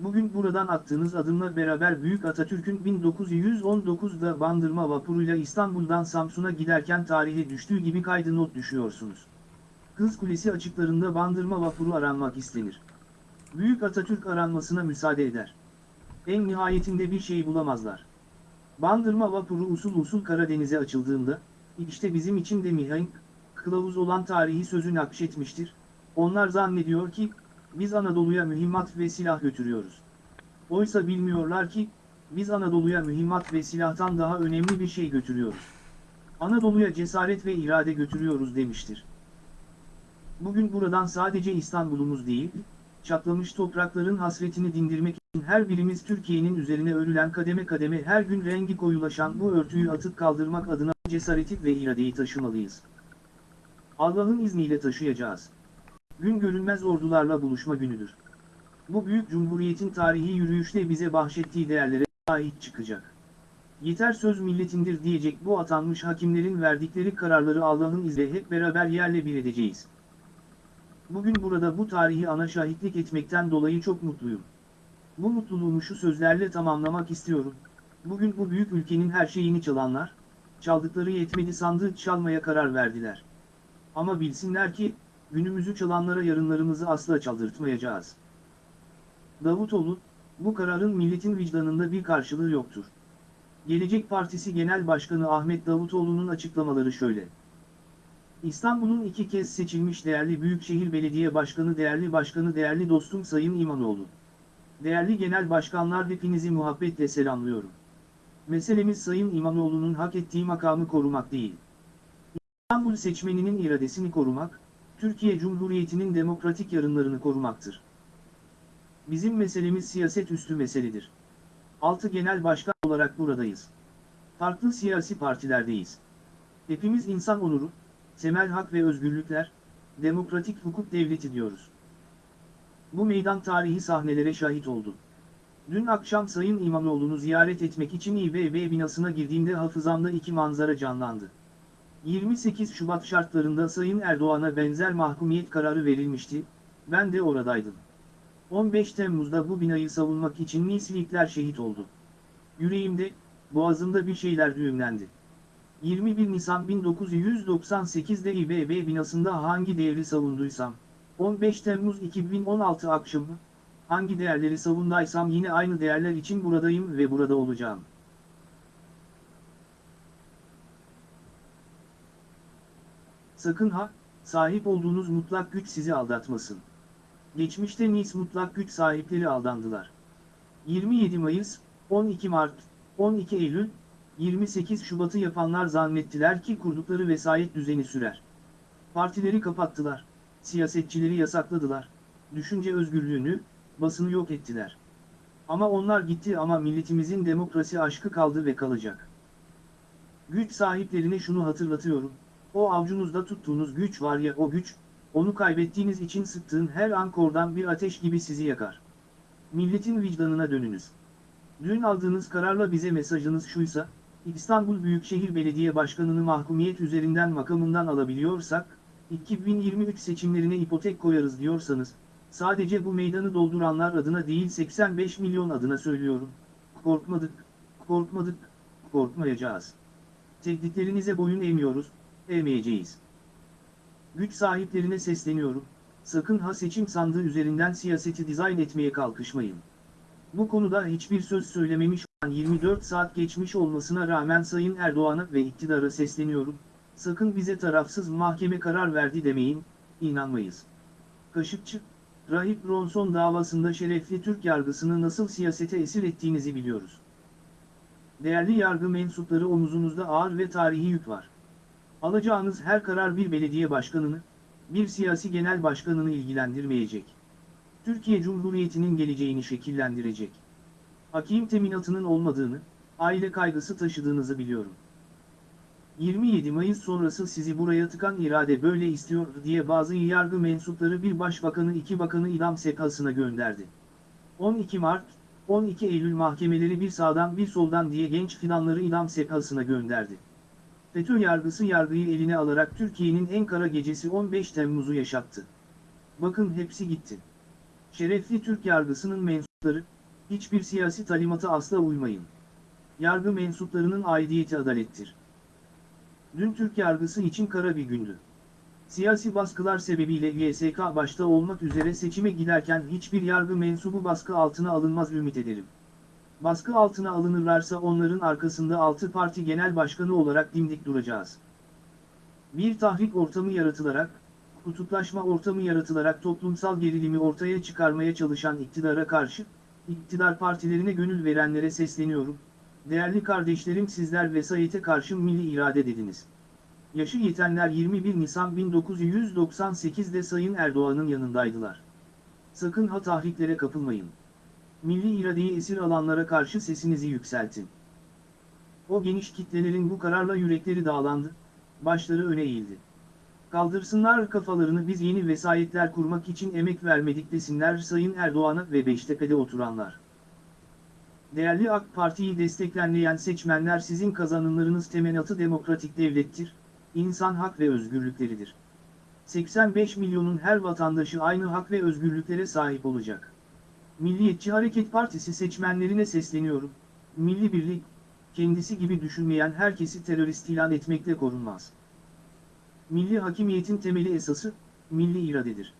Bugün buradan attığınız adımla beraber Büyük Atatürk'ün 1919'da Bandırma vapuruyla İstanbul'dan Samsun'a giderken tarihe düştüğü gibi kaydı not düşüyorsunuz. Kız Kulesi açıklarında Bandırma vapuru aranmak istenir. Büyük Atatürk aranmasına müsaade eder. En nihayetinde bir şey bulamazlar. Bandırma vapuru usul usul Karadeniz'e açıldığında, işte bizim için de mihenk, kılavuz olan tarihi sözü nakşetmiştir. Onlar zannediyor ki, biz Anadolu'ya mühimmat ve silah götürüyoruz. Oysa bilmiyorlar ki, biz Anadolu'ya mühimmat ve silahtan daha önemli bir şey götürüyoruz. Anadolu'ya cesaret ve irade götürüyoruz demiştir. Bugün buradan sadece İstanbul'umuz değil, çatlamış toprakların hasretini dindirmek için her birimiz Türkiye'nin üzerine örülen kademe kademe her gün rengi koyulaşan bu örtüyü atıp kaldırmak adına cesareti ve iradeyi taşımalıyız. Allah'ın izniyle taşıyacağız. Gün görünmez ordularla buluşma günüdür. Bu büyük cumhuriyetin tarihi yürüyüşte bize bahşettiği değerlere sahip çıkacak. Yeter söz milletindir diyecek bu atanmış hakimlerin verdikleri kararları Allah'ın izniyle hep beraber yerle bir edeceğiz. Bugün burada bu tarihi ana şahitlik etmekten dolayı çok mutluyum. Bu mutluluğumu şu sözlerle tamamlamak istiyorum. Bugün bu büyük ülkenin her şeyini çalanlar, çaldıkları yetmedi sandığı çalmaya karar verdiler. Ama bilsinler ki, günümüzü çalanlara yarınlarımızı asla çaldırtmayacağız. Davutoğlu, bu kararın milletin vicdanında bir karşılığı yoktur. Gelecek Partisi Genel Başkanı Ahmet Davutoğlu'nun açıklamaları şöyle. İstanbul'un iki kez seçilmiş değerli Büyükşehir Belediye Başkanı değerli başkanı değerli dostum Sayın İmanoğlu. Değerli genel başkanlar hepinizi muhabbetle selamlıyorum. Meselemiz Sayın İmanoğlu'nun hak ettiği makamı korumak değil. İstanbul seçmeninin iradesini korumak, Türkiye Cumhuriyeti'nin demokratik yarınlarını korumaktır. Bizim meselemiz siyaset üstü meseledir. Altı genel başkan olarak buradayız. Farklı siyasi partilerdeyiz. Hepimiz insan onuru, temel hak ve özgürlükler, demokratik hukuk devleti diyoruz. Bu meydan tarihi sahnelere şahit oldu. Dün akşam Sayın İmamoğlu'nu ziyaret etmek için İBB binasına girdiğimde hafızamda iki manzara canlandı. 28 Şubat şartlarında Sayın Erdoğan'a benzer mahkumiyet kararı verilmişti, ben de oradaydım. 15 Temmuz'da bu binayı savunmak için Nislikler şehit oldu. Yüreğimde, boğazımda bir şeyler düğümlendi. 21 Nisan 1998'de İBB binasında hangi değeri savunduysam, 15 Temmuz 2016 akşamı, hangi değerleri savundaysam yine aynı değerler için buradayım ve burada olacağım. Sakın ha, sahip olduğunuz mutlak güç sizi aldatmasın. Geçmişte Nis mutlak güç sahipleri aldandılar. 27 Mayıs, 12 Mart, 12 Eylül, 28 Şubat'ı yapanlar zannettiler ki kurdukları vesayet düzeni sürer. Partileri kapattılar, siyasetçileri yasakladılar, düşünce özgürlüğünü, basını yok ettiler. Ama onlar gitti ama milletimizin demokrasi aşkı kaldı ve kalacak. Güç sahiplerine şunu hatırlatıyorum, o avcunuzda tuttuğunuz güç var ya o güç, onu kaybettiğiniz için sıktığın her an kordan bir ateş gibi sizi yakar. Milletin vicdanına dönünüz. Dün aldığınız kararla bize mesajınız şuysa, İstanbul Büyükşehir Belediye Başkanı'nı mahkumiyet üzerinden makamından alabiliyorsak, 2023 seçimlerine ipotek koyarız diyorsanız, sadece bu meydanı dolduranlar adına değil 85 milyon adına söylüyorum. Korkmadık, korkmadık, korkmayacağız. Tehditlerinize boyun eğmiyoruz, eğmeyeceğiz. Güç sahiplerine sesleniyorum, sakın ha seçim sandığı üzerinden siyaseti dizayn etmeye kalkışmayın. Bu konuda hiçbir söz söylememiş 24 saat geçmiş olmasına rağmen Sayın Erdoğan'a ve iktidara sesleniyorum, sakın bize tarafsız mahkeme karar verdi demeyin, inanmayız. Kaşıkçı, Rahip Ronson davasında şerefli Türk yargısını nasıl siyasete esir ettiğinizi biliyoruz. Değerli yargı mensupları omuzunuzda ağır ve tarihi yük var. Alacağınız her karar bir belediye başkanını, bir siyasi genel başkanını ilgilendirmeyecek. Türkiye Cumhuriyeti'nin geleceğini şekillendirecek. Hakim teminatının olmadığını, aile kaygısı taşıdığınızı biliyorum. 27 Mayıs sonrası sizi buraya tıkan irade böyle istiyor diye bazı yargı mensupları bir başbakanı iki bakanı idam sekasına gönderdi. 12 Mart, 12 Eylül mahkemeleri bir sağdan bir soldan diye genç fidanları idam sekasına gönderdi. FETÖ yargısı yargıyı eline alarak Türkiye'nin en kara gecesi 15 Temmuz'u yaşattı. Bakın hepsi gitti. Şerefli Türk yargısının mensupları, hiçbir siyasi talimata asla uymayın. Yargı mensuplarının aidiyeti adalettir. Dün Türk yargısı için kara bir gündü. Siyasi baskılar sebebiyle YSK başta olmak üzere seçime giderken hiçbir yargı mensubu baskı altına alınmaz ümit ederim. Baskı altına alınırlarsa onların arkasında 6 parti genel başkanı olarak dimdik duracağız. Bir tahrik ortamı yaratılarak, kutuplaşma ortamı yaratılarak toplumsal gerilimi ortaya çıkarmaya çalışan iktidara karşı, iktidar partilerine gönül verenlere sesleniyorum. Değerli kardeşlerim sizler vesayete karşı milli irade dediniz. Yaşı yetenler 21 Nisan 1998'de Sayın Erdoğan'ın yanındaydılar. Sakın ha tahriklere kapılmayın. Milli iradeyi esir alanlara karşı sesinizi yükseltin. O geniş kitlelerin bu kararla yürekleri dağlandı, başları öne eğildi. Kaldırsınlar kafalarını biz yeni vesayetler kurmak için emek vermedik desinler Sayın Erdoğan'a ve Beştepe'de oturanlar. Değerli AK Parti'yi destekleyen seçmenler sizin kazanımlarınız temenatı demokratik devlettir, insan hak ve özgürlükleridir. 85 milyonun her vatandaşı aynı hak ve özgürlüklere sahip olacak. Milliyetçi Hareket Partisi seçmenlerine sesleniyorum, milli birlik, kendisi gibi düşünmeyen herkesi terörist ilan etmekle korunmaz. Milli hakimiyetin temeli esası, milli iradedir.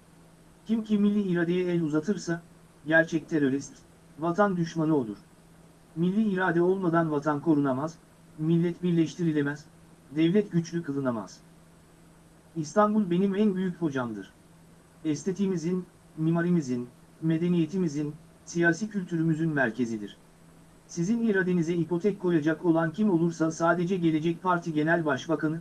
Kim ki milli iradeye el uzatırsa, gerçek terörist, vatan düşmanı olur. Milli irade olmadan vatan korunamaz, millet birleştirilemez, devlet güçlü kılınamaz. İstanbul benim en büyük hocamdır. Estetiğimizin, mimarimizin, medeniyetimizin, siyasi kültürümüzün merkezidir. Sizin iradenize ipotek koyacak olan kim olursa sadece Gelecek Parti Genel Başbakanı,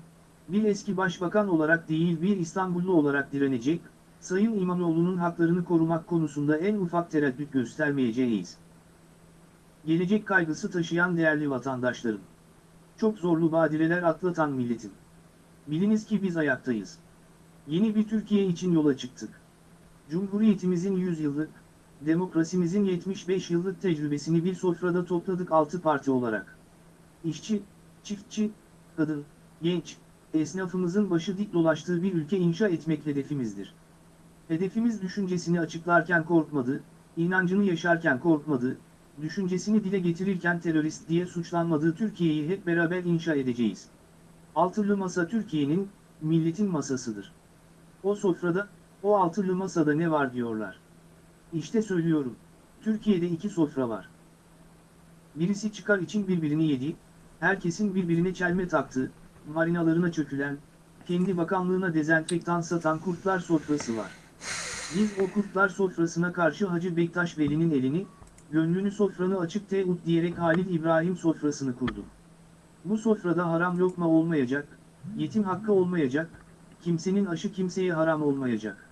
bir eski başbakan olarak değil bir İstanbullu olarak direnecek, Sayın İmamoğlu'nun haklarını korumak konusunda en ufak tereddüt göstermeyeceğiz. Gelecek kaygısı taşıyan değerli vatandaşlarım. Çok zorlu badireler atlatan milletim. Biliniz ki biz ayaktayız. Yeni bir Türkiye için yola çıktık. Cumhuriyetimizin 100 yıllık, demokrasimizin 75 yıllık tecrübesini bir sofrada topladık 6 parti olarak. İşçi, çiftçi, kadın, genç, esnafımızın başı dik dolaştığı bir ülke inşa etmek hedefimizdir. Hedefimiz düşüncesini açıklarken korkmadı, inancını yaşarken korkmadı, düşüncesini dile getirirken terörist diye suçlanmadığı Türkiye'yi hep beraber inşa edeceğiz. Altılı masa Türkiye'nin, milletin masasıdır. O sofrada, o altılı masada ne var diyorlar. İşte söylüyorum, Türkiye'de iki sofra var. Birisi çıkar için birbirini yedi, herkesin birbirine çelme taktığı, marinalarına çökülen, kendi bakanlığına dezenfektan satan kurtlar sofrası var. Biz o kurtlar sofrasına karşı Hacı Bektaş Veli'nin elini, gönlünü sofranı açık teut diyerek Halil İbrahim sofrasını kurduk. Bu sofrada haram lokma olmayacak, yetim hakkı olmayacak, kimsenin aşı kimseye haram olmayacak.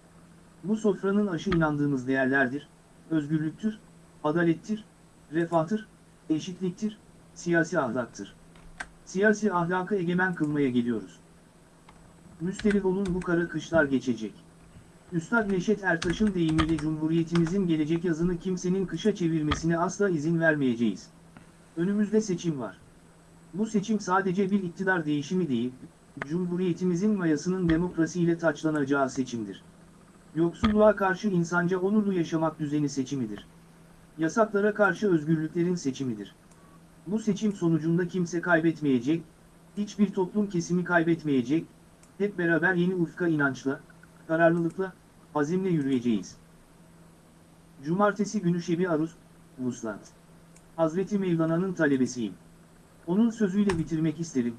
Bu sofranın aşı inandığımız değerlerdir, özgürlüktür, adalettir, refahtır, eşitliktir, siyasi ahlaktır. Siyasi ahlakı egemen kılmaya geliyoruz. Müsterih olun bu kara kışlar geçecek. Üstad Neşet Ertaş'ın deyimiyle Cumhuriyetimizin gelecek yazını kimsenin kışa çevirmesine asla izin vermeyeceğiz. Önümüzde seçim var. Bu seçim sadece bir iktidar değişimi değil, Cumhuriyetimizin mayasının demokrasiyle taçlanacağı seçimdir. Yoksulluğa karşı insanca onurlu yaşamak düzeni seçimidir. Yasaklara karşı özgürlüklerin seçimidir. Bu seçim sonucunda kimse kaybetmeyecek, hiçbir toplum kesimi kaybetmeyecek, hep beraber yeni ufka inançla, kararlılıkla, azimle yürüyeceğiz. Cumartesi günü Şebi Aruz, Vuslat. Hazreti Mevlana'nın talebesiyim. Onun sözüyle bitirmek isterim.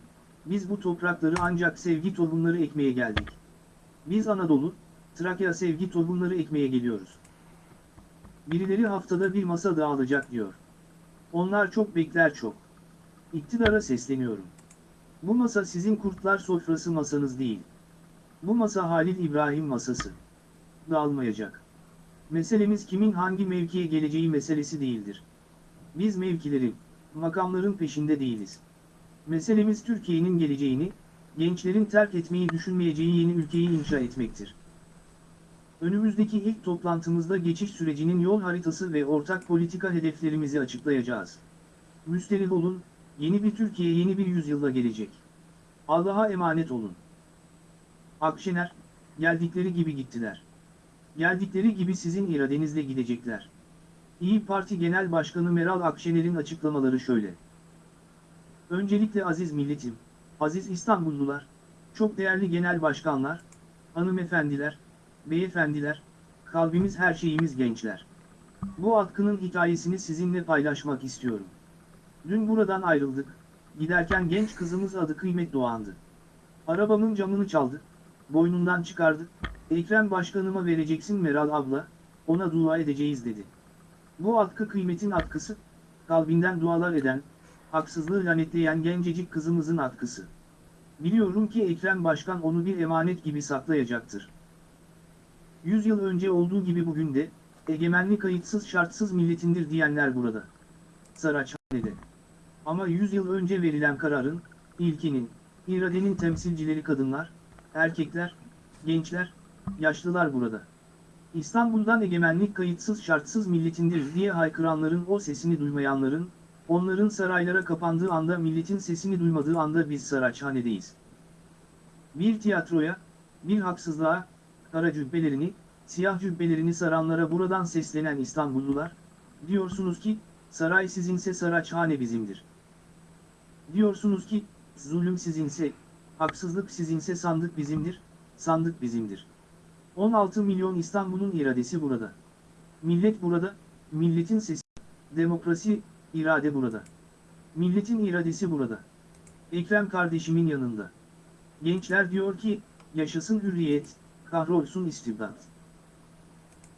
Biz bu toprakları ancak sevgi tohumları ekmeye geldik. Biz Anadolu, Trakya sevgi tohumları ekmeye geliyoruz. Birileri haftada bir masa dağılacak diyor. Onlar çok bekler çok. İktidara sesleniyorum. Bu masa sizin kurtlar sofrası masanız değil. Bu masa Halil İbrahim masası. Dağılmayacak. Meselemiz kimin hangi mevkiye geleceği meselesi değildir. Biz mevkilerin, makamların peşinde değiliz. Meselemiz Türkiye'nin geleceğini, gençlerin terk etmeyi düşünmeyeceği yeni ülkeyi inşa etmektir. Önümüzdeki ilk toplantımızda geçiş sürecinin yol haritası ve ortak politika hedeflerimizi açıklayacağız. Müsterih olun, yeni bir Türkiye yeni bir yüzyılda gelecek. Allah'a emanet olun. Akşener, geldikleri gibi gittiler. Geldikleri gibi sizin iradenizle gidecekler. İyi Parti Genel Başkanı Meral Akşener'in açıklamaları şöyle. Öncelikle aziz milletim, aziz İstanbullular, çok değerli genel başkanlar, hanımefendiler, beyefendiler, kalbimiz her şeyimiz gençler. Bu atkının hikayesini sizinle paylaşmak istiyorum. Dün buradan ayrıldık, giderken genç kızımız adı Kıymet Doğan'dı. Arabamın camını çaldı, boynundan çıkardı, Ekrem Başkanıma vereceksin Meral abla, ona dua edeceğiz dedi. Bu atkı kıymetin atkısı, kalbinden dualar eden, haksızlığı lanetleyen gencecik kızımızın atkısı. Biliyorum ki Ekrem Başkan onu bir emanet gibi saklayacaktır. Yüz yıl önce olduğu gibi bugün de, egemenlik kayıtsız şartsız milletindir diyenler burada. Saraçhane'de. Ama yüz yıl önce verilen kararın, ilkenin, iradenin temsilcileri kadınlar, erkekler, gençler, yaşlılar burada. İstanbul'dan egemenlik kayıtsız şartsız milletindir diye haykıranların o sesini duymayanların, onların saraylara kapandığı anda milletin sesini duymadığı anda biz Saraçhane'deyiz. Bir tiyatroya, bir haksızlığa, kara cübbelerini, siyah cübbelerini saranlara buradan seslenen İstanbullular, diyorsunuz ki, saray sizinse Saraçhane bizimdir. Diyorsunuz ki, zulüm sizinse, haksızlık sizinse sandık bizimdir, sandık bizimdir. 16 milyon İstanbul'un iradesi burada. Millet burada, milletin sesi, demokrasi, irade burada. Milletin iradesi burada. Ekrem kardeşimin yanında. Gençler diyor ki, yaşasın hürriyet, kahrolsun istibdat.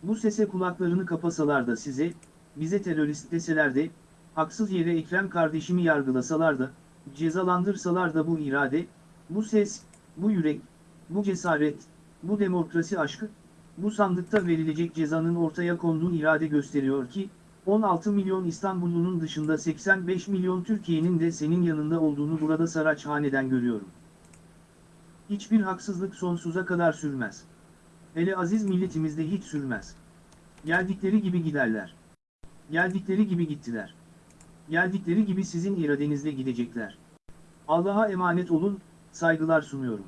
Bu sese kulaklarını kapasalar da size, bize terörist deseler de, haksız yere Ekrem kardeşimi yargılasalar da, cezalandırsalar da bu irade, bu ses, bu yürek, bu cesaret, bu demokrasi aşkı, bu sandıkta verilecek cezanın ortaya konduğu irade gösteriyor ki, 16 milyon İstanbullunun dışında 85 milyon Türkiye'nin de senin yanında olduğunu burada Saraçhane'den görüyorum. Hiçbir haksızlık sonsuza kadar sürmez. Hele aziz milletimizde hiç sürmez. Geldikleri gibi giderler. Geldikleri gibi gittiler. Geldikleri gibi sizin iradenizle gidecekler. Allah'a emanet olun, saygılar sunuyorum.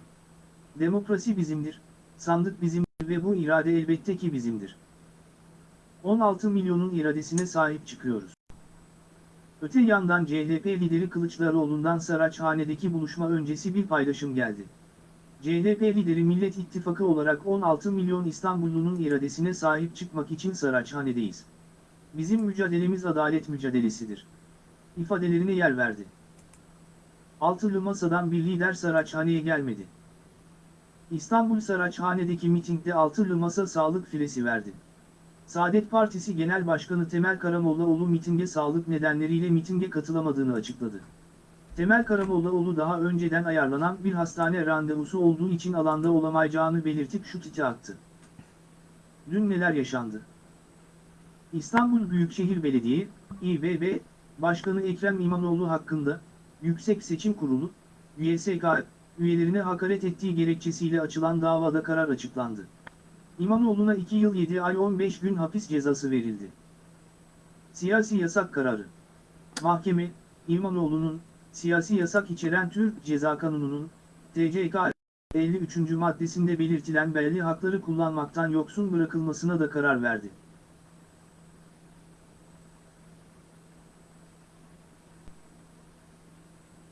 Demokrasi bizimdir, sandık bizimdir ve bu irade elbette ki bizimdir. 16 milyonun iradesine sahip çıkıyoruz. Öte yandan CHP lideri Kılıçdaroğlu'ndan Saraçhane'deki buluşma öncesi bir paylaşım geldi. CHP lideri Millet İttifakı olarak 16 milyon İstanbullunun iradesine sahip çıkmak için Saraçhane'deyiz. Bizim mücadelemiz adalet mücadelesidir. İfadelerine yer verdi. Altılı Masa'dan bir lider Saraçhane'ye gelmedi. İstanbul Saraçhane'deki mitingde Altılı Masa sağlık filesi verdi. Saadet Partisi Genel Başkanı Temel Karamollaoğlu mitinge sağlık nedenleriyle mitinge katılamadığını açıkladı. Temel Karamollaoğlu daha önceden ayarlanan bir hastane randevusu olduğu için alanda olamayacağını belirtip şu titi attı. Dün neler yaşandı? İstanbul Büyükşehir Belediye, İBB, Başkanı Ekrem İmamoğlu hakkında, Yüksek Seçim Kurulu, YSK, üyelerine hakaret ettiği gerekçesiyle açılan davada karar açıklandı. İmamoğlu'na 2 yıl 7 ay 15 gün hapis cezası verildi. Siyasi yasak kararı. Mahkeme, İmamoğlu'nun, siyasi yasak içeren Türk Ceza Kanunu'nun, TCK 53. maddesinde belirtilen belli hakları kullanmaktan yoksun bırakılmasına da karar verdi.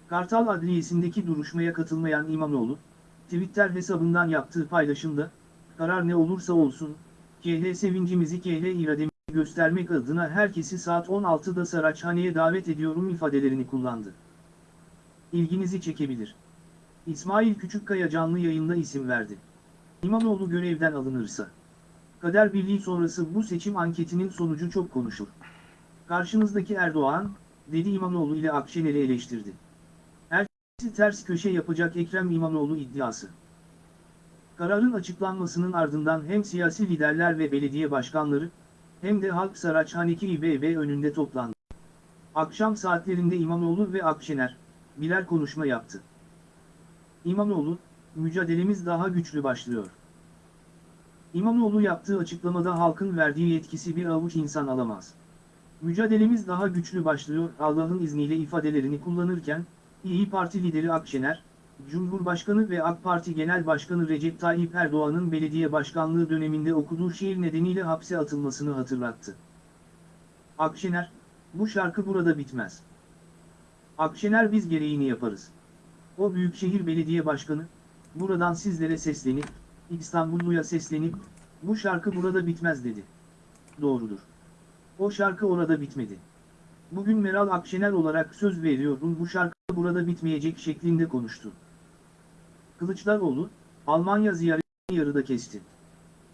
Kartal Adliyesi'ndeki duruşmaya katılmayan İmamoğlu, Twitter hesabından yaptığı paylaşımda, karar ne olursa olsun, KH sevincimizi KH irademizi göstermek adına herkesi saat 16'da Saraçhane'ye davet ediyorum ifadelerini kullandı. İlginizi çekebilir. İsmail Küçükkaya canlı yayında isim verdi. İmamoğlu görevden alınırsa. Kader Birliği sonrası bu seçim anketinin sonucu çok konuşur. Karşınızdaki Erdoğan, dedi İmamoğlu ile Akşener'i eleştirdi. Herkesi ters köşe yapacak Ekrem İmamoğlu iddiası. Kararın açıklanmasının ardından hem siyasi liderler ve belediye başkanları, hem de halk Saraçhaneki İBB önünde toplandı. Akşam saatlerinde İmamoğlu ve Akşener, birer konuşma yaptı. İmamoğlu, mücadelemiz daha güçlü başlıyor. İmamoğlu yaptığı açıklamada halkın verdiği yetkisi bir avuç insan alamaz. Mücadelemiz daha güçlü başlıyor Allah'ın izniyle ifadelerini kullanırken, İyi Parti lideri Akşener, Cumhurbaşkanı ve AK Parti Genel Başkanı Recep Tayyip Erdoğan'ın belediye başkanlığı döneminde okuduğu şiir nedeniyle hapse atılmasını hatırlattı. Akşener, bu şarkı burada bitmez. Akşener biz gereğini yaparız. O Büyükşehir Belediye Başkanı, buradan sizlere seslenip, İstanbulluya seslenip, bu şarkı burada bitmez dedi. Doğrudur. O şarkı orada bitmedi. Bugün Meral Akşener olarak söz veriyorum bu şarkı burada bitmeyecek şeklinde konuştu. Kılıçdaroğlu, Almanya ziyaretini yarıda kesti.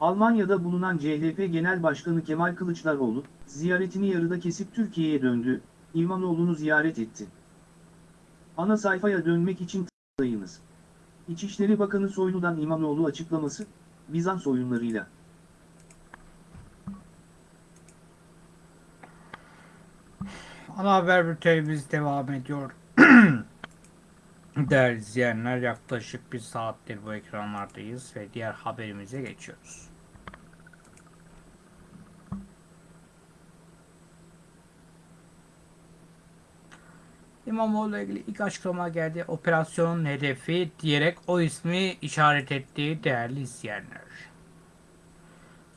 Almanya'da bulunan CHP Genel Başkanı Kemal Kılıçdaroğlu, ziyaretini yarıda kesip Türkiye'ye döndü, İmamoğlu'nu ziyaret etti. Ana sayfaya dönmek için tıklayınız. İçişleri Bakanı Soylu'dan İmamoğlu açıklaması, Bizans oyunlarıyla. Ana haber bültenimiz devam ediyor. Değerli izleyenler yaklaşık bir saattir bu ekranlardayız ve diğer haberimize geçiyoruz. İmamoğlu ile ilgili ilk açıklama geldi. Operasyonun hedefi diyerek o ismi işaret ettiği değerli izleyenler.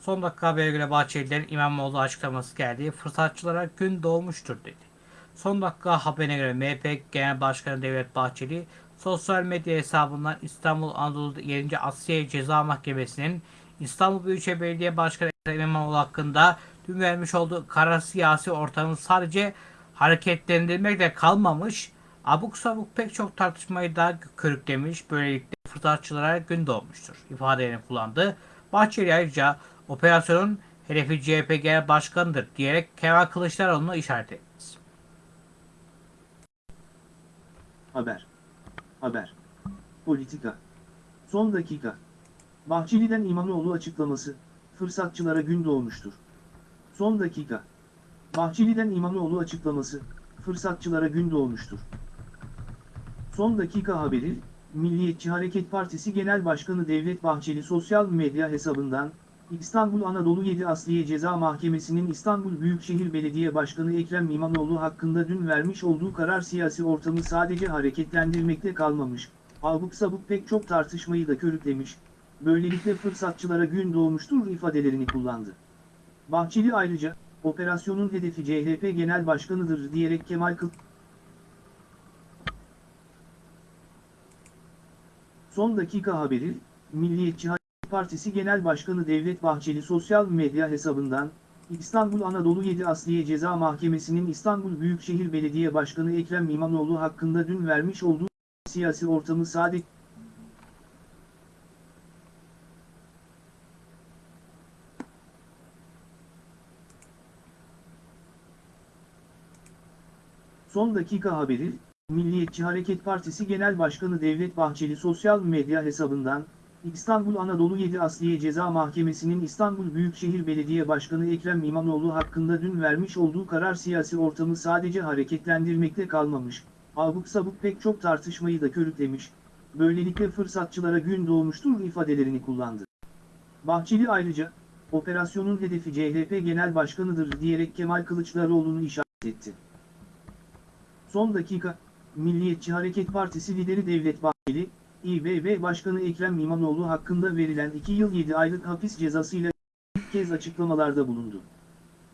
Son dakika habere göre Bahçeli'den İmamoğlu açıklaması geldi. Fırsatçılara gün doğmuştur dedi. Son dakika haberine göre MHP Genel Başkanı Devlet Bahçeli sosyal medya hesabından İstanbul Anadolu 7. Asliye Ceza Mahkemesi'nin İstanbul Büyükşehir Belediye Başkanı İmamoğlu hakkında dün vermiş olduğu karar siyasi ortamı sadece hareketlendirmekle kalmamış, abuk sabuk pek çok tartışmayı da körüklemiş, böylelikle fırsatçılara gün doğmuştur ifadelerini kullandı. Bahçeli ayrıca operasyonun hedefi CHP Genel Başkanı'dır diyerek Kemal Kılıçdaroğlu'nu işaret etti. Haber. Haber. Politika. Son dakika. Bahçeli'den İmamoğlu açıklaması, fırsatçılara gün doğmuştur. Son dakika. Bahçeli'den İmamoğlu açıklaması, fırsatçılara gün doğmuştur. Son dakika haberi, Milliyetçi Hareket Partisi Genel Başkanı Devlet Bahçeli sosyal medya hesabından, İstanbul Anadolu 7 Asliye Ceza Mahkemesi'nin İstanbul Büyükşehir Belediye Başkanı Ekrem İmamoğlu hakkında dün vermiş olduğu karar siyasi ortamı sadece hareketlendirmekte kalmamış, abuk sabuk pek çok tartışmayı da körüklemiş, böylelikle fırsatçılara gün doğmuştur ifadelerini kullandı. Bahçeli ayrıca, operasyonun hedefi CHP Genel Başkanı'dır diyerek Kemal Kılıç Son dakika haberi, Milliyetçi Hareket Partisi Genel Başkanı Devlet Bahçeli sosyal medya hesabından, İstanbul Anadolu 7 Asliye Ceza Mahkemesi'nin İstanbul Büyükşehir Belediye Başkanı Ekrem İmamoğlu hakkında dün vermiş olduğu siyasi ortamı saadet Son dakika haberi, Milliyetçi Hareket Partisi Genel Başkanı Devlet Bahçeli sosyal medya hesabından, İstanbul Anadolu 7 Asliye Ceza Mahkemesi'nin İstanbul Büyükşehir Belediye Başkanı Ekrem İmamoğlu hakkında dün vermiş olduğu karar siyasi ortamı sadece hareketlendirmekte kalmamış, abuk sabuk pek çok tartışmayı da körüklemiş, böylelikle fırsatçılara gün doğmuştur ifadelerini kullandı. Bahçeli ayrıca, operasyonun hedefi CHP Genel Başkanı'dır diyerek Kemal Kılıçdaroğlu'nu işaret etti. Son dakika, Milliyetçi Hareket Partisi lideri Devlet Bahçeli, İBB Başkanı Ekrem İmamoğlu hakkında verilen 2 yıl 7 aylık hapis cezasıyla ilk kez açıklamalarda bulundu.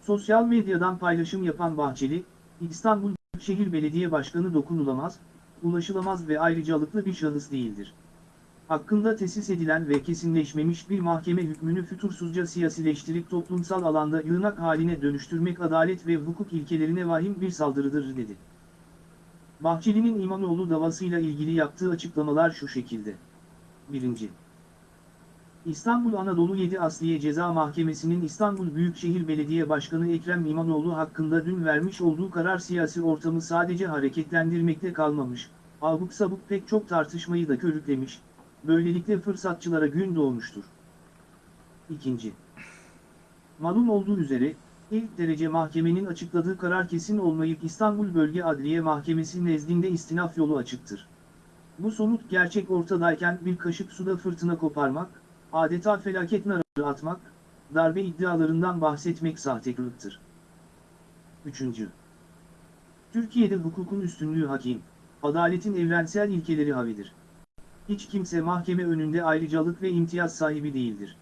Sosyal medyadan paylaşım yapan Bahçeli, İstanbul Büyükşehir Belediye Başkanı dokunulamaz, ulaşılamaz ve ayrıcalıklı bir şahıs değildir. Hakkında tesis edilen ve kesinleşmemiş bir mahkeme hükmünü fütursuzca siyasileştirip toplumsal alanda yığınak haline dönüştürmek adalet ve hukuk ilkelerine vahim bir saldırıdır dedi. Bahçeli'nin İmamoğlu davasıyla ilgili yaptığı açıklamalar şu şekilde. 1. İstanbul Anadolu 7 Asliye Ceza Mahkemesi'nin İstanbul Büyükşehir Belediye Başkanı Ekrem İmamoğlu hakkında dün vermiş olduğu karar siyasi ortamı sadece hareketlendirmekte kalmamış, abuk sabuk pek çok tartışmayı da körüklemiş, böylelikle fırsatçılara gün doğmuştur. 2. Malum olduğu üzere, İlk derece mahkemenin açıkladığı karar kesin olmayıp İstanbul Bölge Adliye Mahkemesi nezdinde istinaf yolu açıktır. Bu somut gerçek ortadayken bir kaşık suda fırtına koparmak, adeta felaket narı atmak, darbe iddialarından bahsetmek sahtekarlıktır. 3. Türkiye'de hukukun üstünlüğü hakim, adaletin evrensel ilkeleri havidir. Hiç kimse mahkeme önünde ayrıcalık ve imtiyaz sahibi değildir.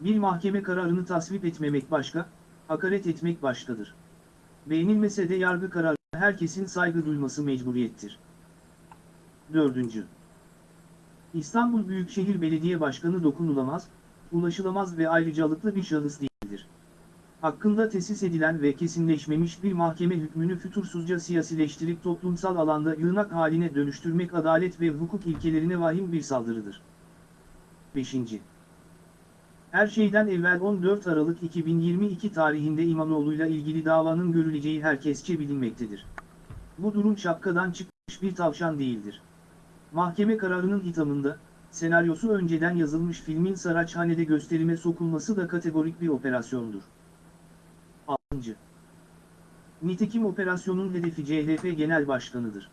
Bir mahkeme kararını tasvip etmemek başka, hakaret etmek başkadır. Beğenilmese de yargı kararı herkesin saygı duyması mecburiyettir. 4. İstanbul Büyükşehir Belediye Başkanı dokunulamaz, ulaşılamaz ve ayrıcalıklı bir şahıs değildir. Hakkında tesis edilen ve kesinleşmemiş bir mahkeme hükmünü fütursuzca siyasileştirip toplumsal alanda yığınak haline dönüştürmek adalet ve hukuk ilkelerine vahim bir saldırıdır. 5. Her şeyden evvel 14 Aralık 2022 tarihinde İmamoğlu'yla ilgili davanın görüleceği herkesçe bilinmektedir. Bu durum şapkadan çıkmış bir tavşan değildir. Mahkeme kararının hitamında, senaryosu önceden yazılmış filmin Saraçhane'de gösterime sokulması da kategorik bir operasyondur. 6. Nitekim operasyonun hedefi CHP Genel Başkanı'dır.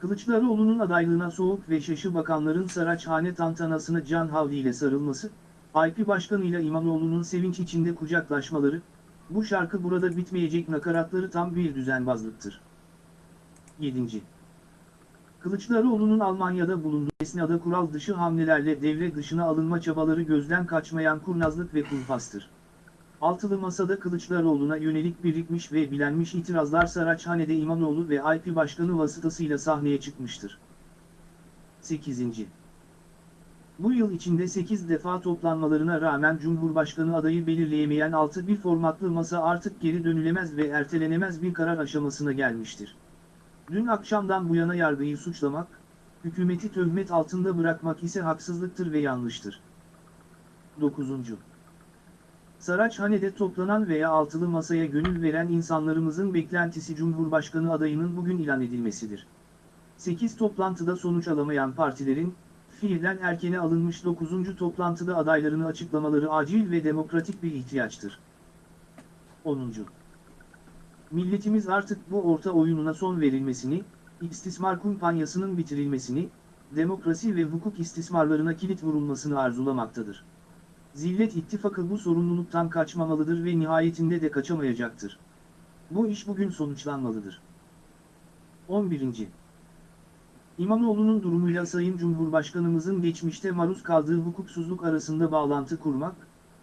Kılıçdaroğlu'nun adaylığına soğuk ve şaşı bakanların Saraçhane tantanasına can havliyle sarılması, IP Başkanı'yla İmamoğlu'nun sevinç içinde kucaklaşmaları, bu şarkı burada bitmeyecek nakaratları tam bir düzenbazlıktır. 7. Kılıçdaroğlu'nun Almanya'da bulunduğu esnada kural dışı hamlelerle devre dışına alınma çabaları gözden kaçmayan kurnazlık ve kumpastır. Altılı Masa'da Kılıçdaroğlu'na yönelik birikmiş ve bilenmiş itirazlar Saraçhane'de İmamoğlu ve IP Başkanı vasıtasıyla sahneye çıkmıştır. 8. Bu yıl içinde 8 defa toplanmalarına rağmen Cumhurbaşkanı adayı belirleyemeyen 6-1 formatlı masa artık geri dönülemez ve ertelenemez bir karar aşamasına gelmiştir. Dün akşamdan bu yana yargıyı suçlamak, hükümeti töhmet altında bırakmak ise haksızlıktır ve yanlıştır. 9. Saraçhane'de toplanan veya altılı masaya gönül veren insanlarımızın beklentisi Cumhurbaşkanı adayının bugün ilan edilmesidir. 8 toplantıda sonuç alamayan partilerin, fiilen erkene alınmış 9. toplantıda adaylarını açıklamaları acil ve demokratik bir ihtiyaçtır. 10. Milletimiz artık bu orta oyununa son verilmesini, istismar kumpanyasının bitirilmesini, demokrasi ve hukuk istismarlarına kilit vurulmasını arzulamaktadır. Zillet ittifakı bu sorumluluktan kaçmamalıdır ve nihayetinde de kaçamayacaktır. Bu iş bugün sonuçlanmalıdır. 11. İmamoğlu'nun durumuyla Sayın Cumhurbaşkanımızın geçmişte maruz kaldığı hukuksuzluk arasında bağlantı kurmak,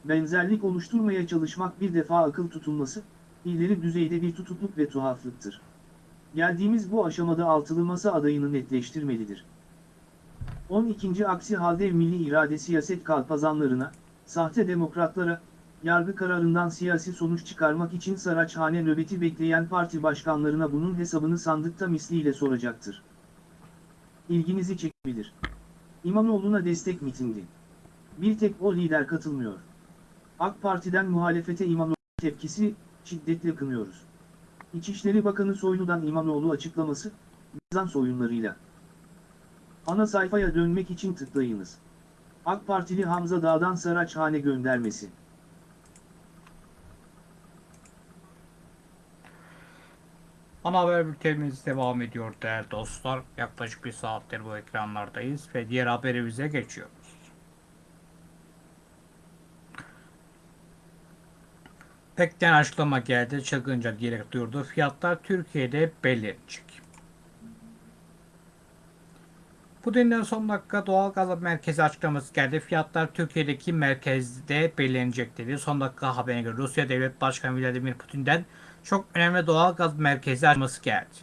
benzerlik oluşturmaya çalışmak bir defa akıl tutulması, ileri düzeyde bir tutukluk ve tuhaflıktır. Geldiğimiz bu aşamada altılı masa adayını netleştirmelidir. 12. Aksi halde milli irade siyaset kalpazanlarına, sahte demokratlara, yargı kararından siyasi sonuç çıkarmak için Saraçhane nöbeti bekleyen parti başkanlarına bunun hesabını sandıkta misliyle soracaktır. İlginizi çekebilir. İmamoğlu'na destek mitingi. Bir tek o lider katılmıyor. AK Parti'den muhalefete İmamoğlu tepkisi, şiddetle kınıyoruz. İçişleri Bakanı Soylu'dan İmamoğlu açıklaması, Bizans oyunlarıyla. Ana sayfaya dönmek için tıklayınız. AK Partili Hamza Dağ'dan Saraçhane göndermesi. Ana haber bültenimiz devam ediyor değerli dostlar. Yaklaşık bir saattir bu ekranlardayız ve diğer haberimize geçiyoruz. Pekten açıklama geldi. Çılgınca diyerek duyurdu. Fiyatlar Türkiye'de belirlenecek. Putin'den son dakika doğal gaz merkezi açıklaması geldi. Fiyatlar Türkiye'deki merkezde belirlenecek dedi. Son dakika haberine göre Rusya Devlet Başkanı Vladimir Putin'den çok önemli doğal gaz merkezi açılması geldi.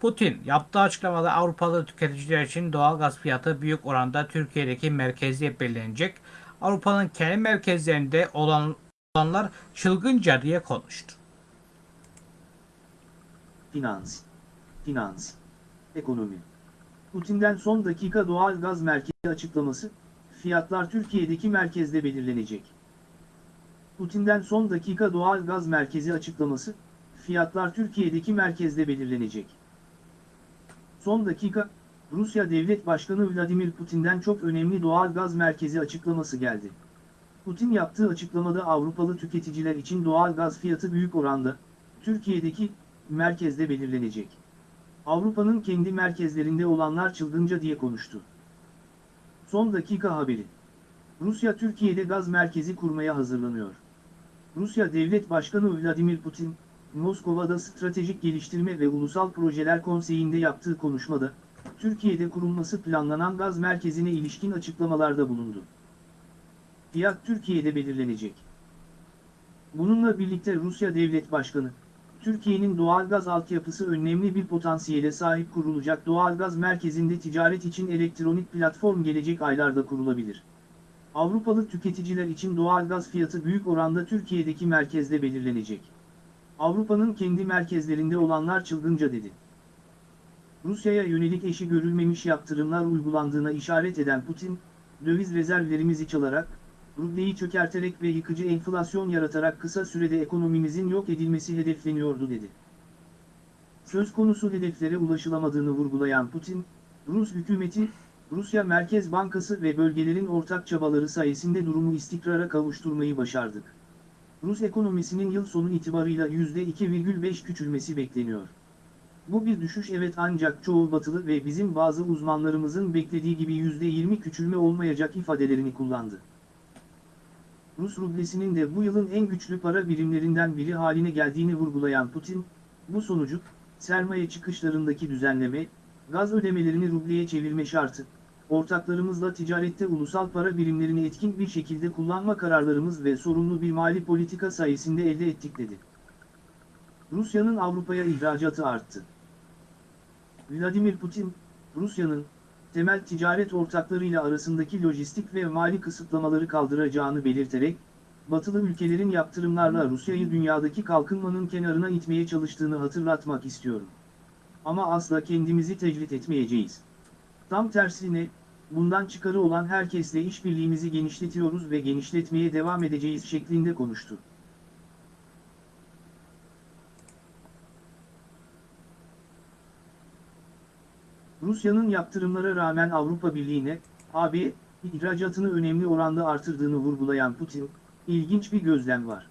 Putin yaptığı açıklamada Avrupalı tüketiciler için doğal gaz fiyatı büyük oranda Türkiye'deki merkezde belirlenecek. Avrupa'nın kendi merkezlerinde olan olanlar çılgınca diye konuştu. Finans. Finans. Ekonomi. Putin'den son dakika doğal gaz merkezi açıklaması, fiyatlar Türkiye'deki merkezde belirlenecek. Putin'den son dakika doğal gaz merkezi açıklaması, fiyatlar Türkiye'deki merkezde belirlenecek. Son dakika, Rusya Devlet Başkanı Vladimir Putin'den çok önemli doğal gaz merkezi açıklaması geldi. Putin yaptığı açıklamada Avrupalı tüketiciler için doğal gaz fiyatı büyük oranda, Türkiye'deki, merkezde belirlenecek. Avrupa'nın kendi merkezlerinde olanlar çılgınca diye konuştu. Son dakika haberi. Rusya Türkiye'de gaz merkezi kurmaya hazırlanıyor. Rusya Devlet Başkanı Vladimir Putin, Moskova'da Stratejik Geliştirme ve Ulusal Projeler Konseyi'nde yaptığı konuşmada, Türkiye'de kurulması planlanan gaz merkezine ilişkin açıklamalarda bulundu. Fiyat Türkiye'de belirlenecek. Bununla birlikte Rusya Devlet Başkanı, Türkiye'nin doğalgaz altyapısı önemli bir potansiyele sahip kurulacak doğalgaz merkezinde ticaret için elektronik platform gelecek aylarda kurulabilir. Avrupalı tüketiciler için doğalgaz fiyatı büyük oranda Türkiye'deki merkezde belirlenecek. Avrupa'nın kendi merkezlerinde olanlar çılgınca dedi. Rusya'ya yönelik eşi görülmemiş yaptırımlar uygulandığına işaret eden Putin, döviz rezervlerimizi çalarak, rubleyi çökerterek ve yıkıcı enflasyon yaratarak kısa sürede ekonomimizin yok edilmesi hedefleniyordu dedi. Söz konusu hedeflere ulaşılamadığını vurgulayan Putin, Rus hükümeti, Rusya Merkez Bankası ve bölgelerin ortak çabaları sayesinde durumu istikrara kavuşturmayı başardık. Rus ekonomisinin yıl sonu itibarıyla %2,5 küçülmesi bekleniyor. Bu bir düşüş evet ancak çoğu batılı ve bizim bazı uzmanlarımızın beklediği gibi %20 küçülme olmayacak ifadelerini kullandı. Rus rublesinin de bu yılın en güçlü para birimlerinden biri haline geldiğini vurgulayan Putin, bu sonucu, sermaye çıkışlarındaki düzenleme, gaz ödemelerini rubleye çevirme şartı, ortaklarımızla ticarette ulusal para birimlerini etkin bir şekilde kullanma kararlarımız ve sorumlu bir mali politika sayesinde elde ettik dedi. Rusya'nın Avrupa'ya ihracatı arttı. Vladimir Putin, Rusya'nın, temel ticaret ortaklarıyla arasındaki lojistik ve mali kısıtlamaları kaldıracağını belirterek, batılı ülkelerin yaptırımlarla Rusya'yı dünyadaki kalkınmanın kenarına itmeye çalıştığını hatırlatmak istiyorum. Ama asla kendimizi tecrit etmeyeceğiz. Tam tersine, bundan çıkarı olan herkesle işbirliğimizi genişletiyoruz ve genişletmeye devam edeceğiz şeklinde konuştu. Rusya'nın yaptırımlara rağmen Avrupa Birliği'ne, AB, ihracatını önemli oranda artırdığını vurgulayan Putin, ilginç bir gözlem var.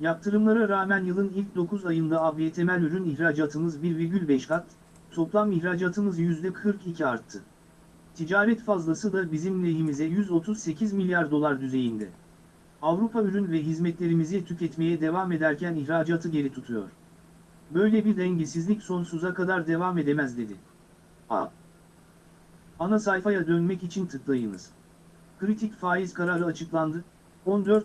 Yaptırımlara rağmen yılın ilk 9 ayında AB temel ürün ihracatımız 1,5 kat, toplam ihracatımız %42 arttı. Ticaret fazlası da bizim lehimize 138 milyar dolar düzeyinde. Avrupa ürün ve hizmetlerimizi tüketmeye devam ederken ihracatı geri tutuyor. Böyle bir dengesizlik sonsuza kadar devam edemez dedi. A. Ana sayfaya dönmek için tıklayınız. Kritik faiz kararı açıklandı. 14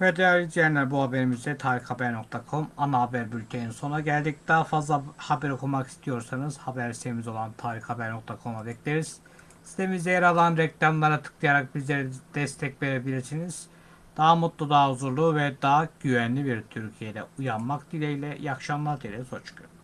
Ve değerli izleyenler bu haberimizde tarikhaber.com ana haber bültenin sona geldik. Daha fazla haber okumak istiyorsanız haber sitemiz olan tarikhaber.com'a bekleriz. Sitemizde yer alan reklamlara tıklayarak bizlere destek verebilirsiniz. Daha mutlu, daha huzurlu ve daha güvenli bir Türkiye'de uyanmak dileğiyle. İyi akşamlar dileriz. Hoşçakalın.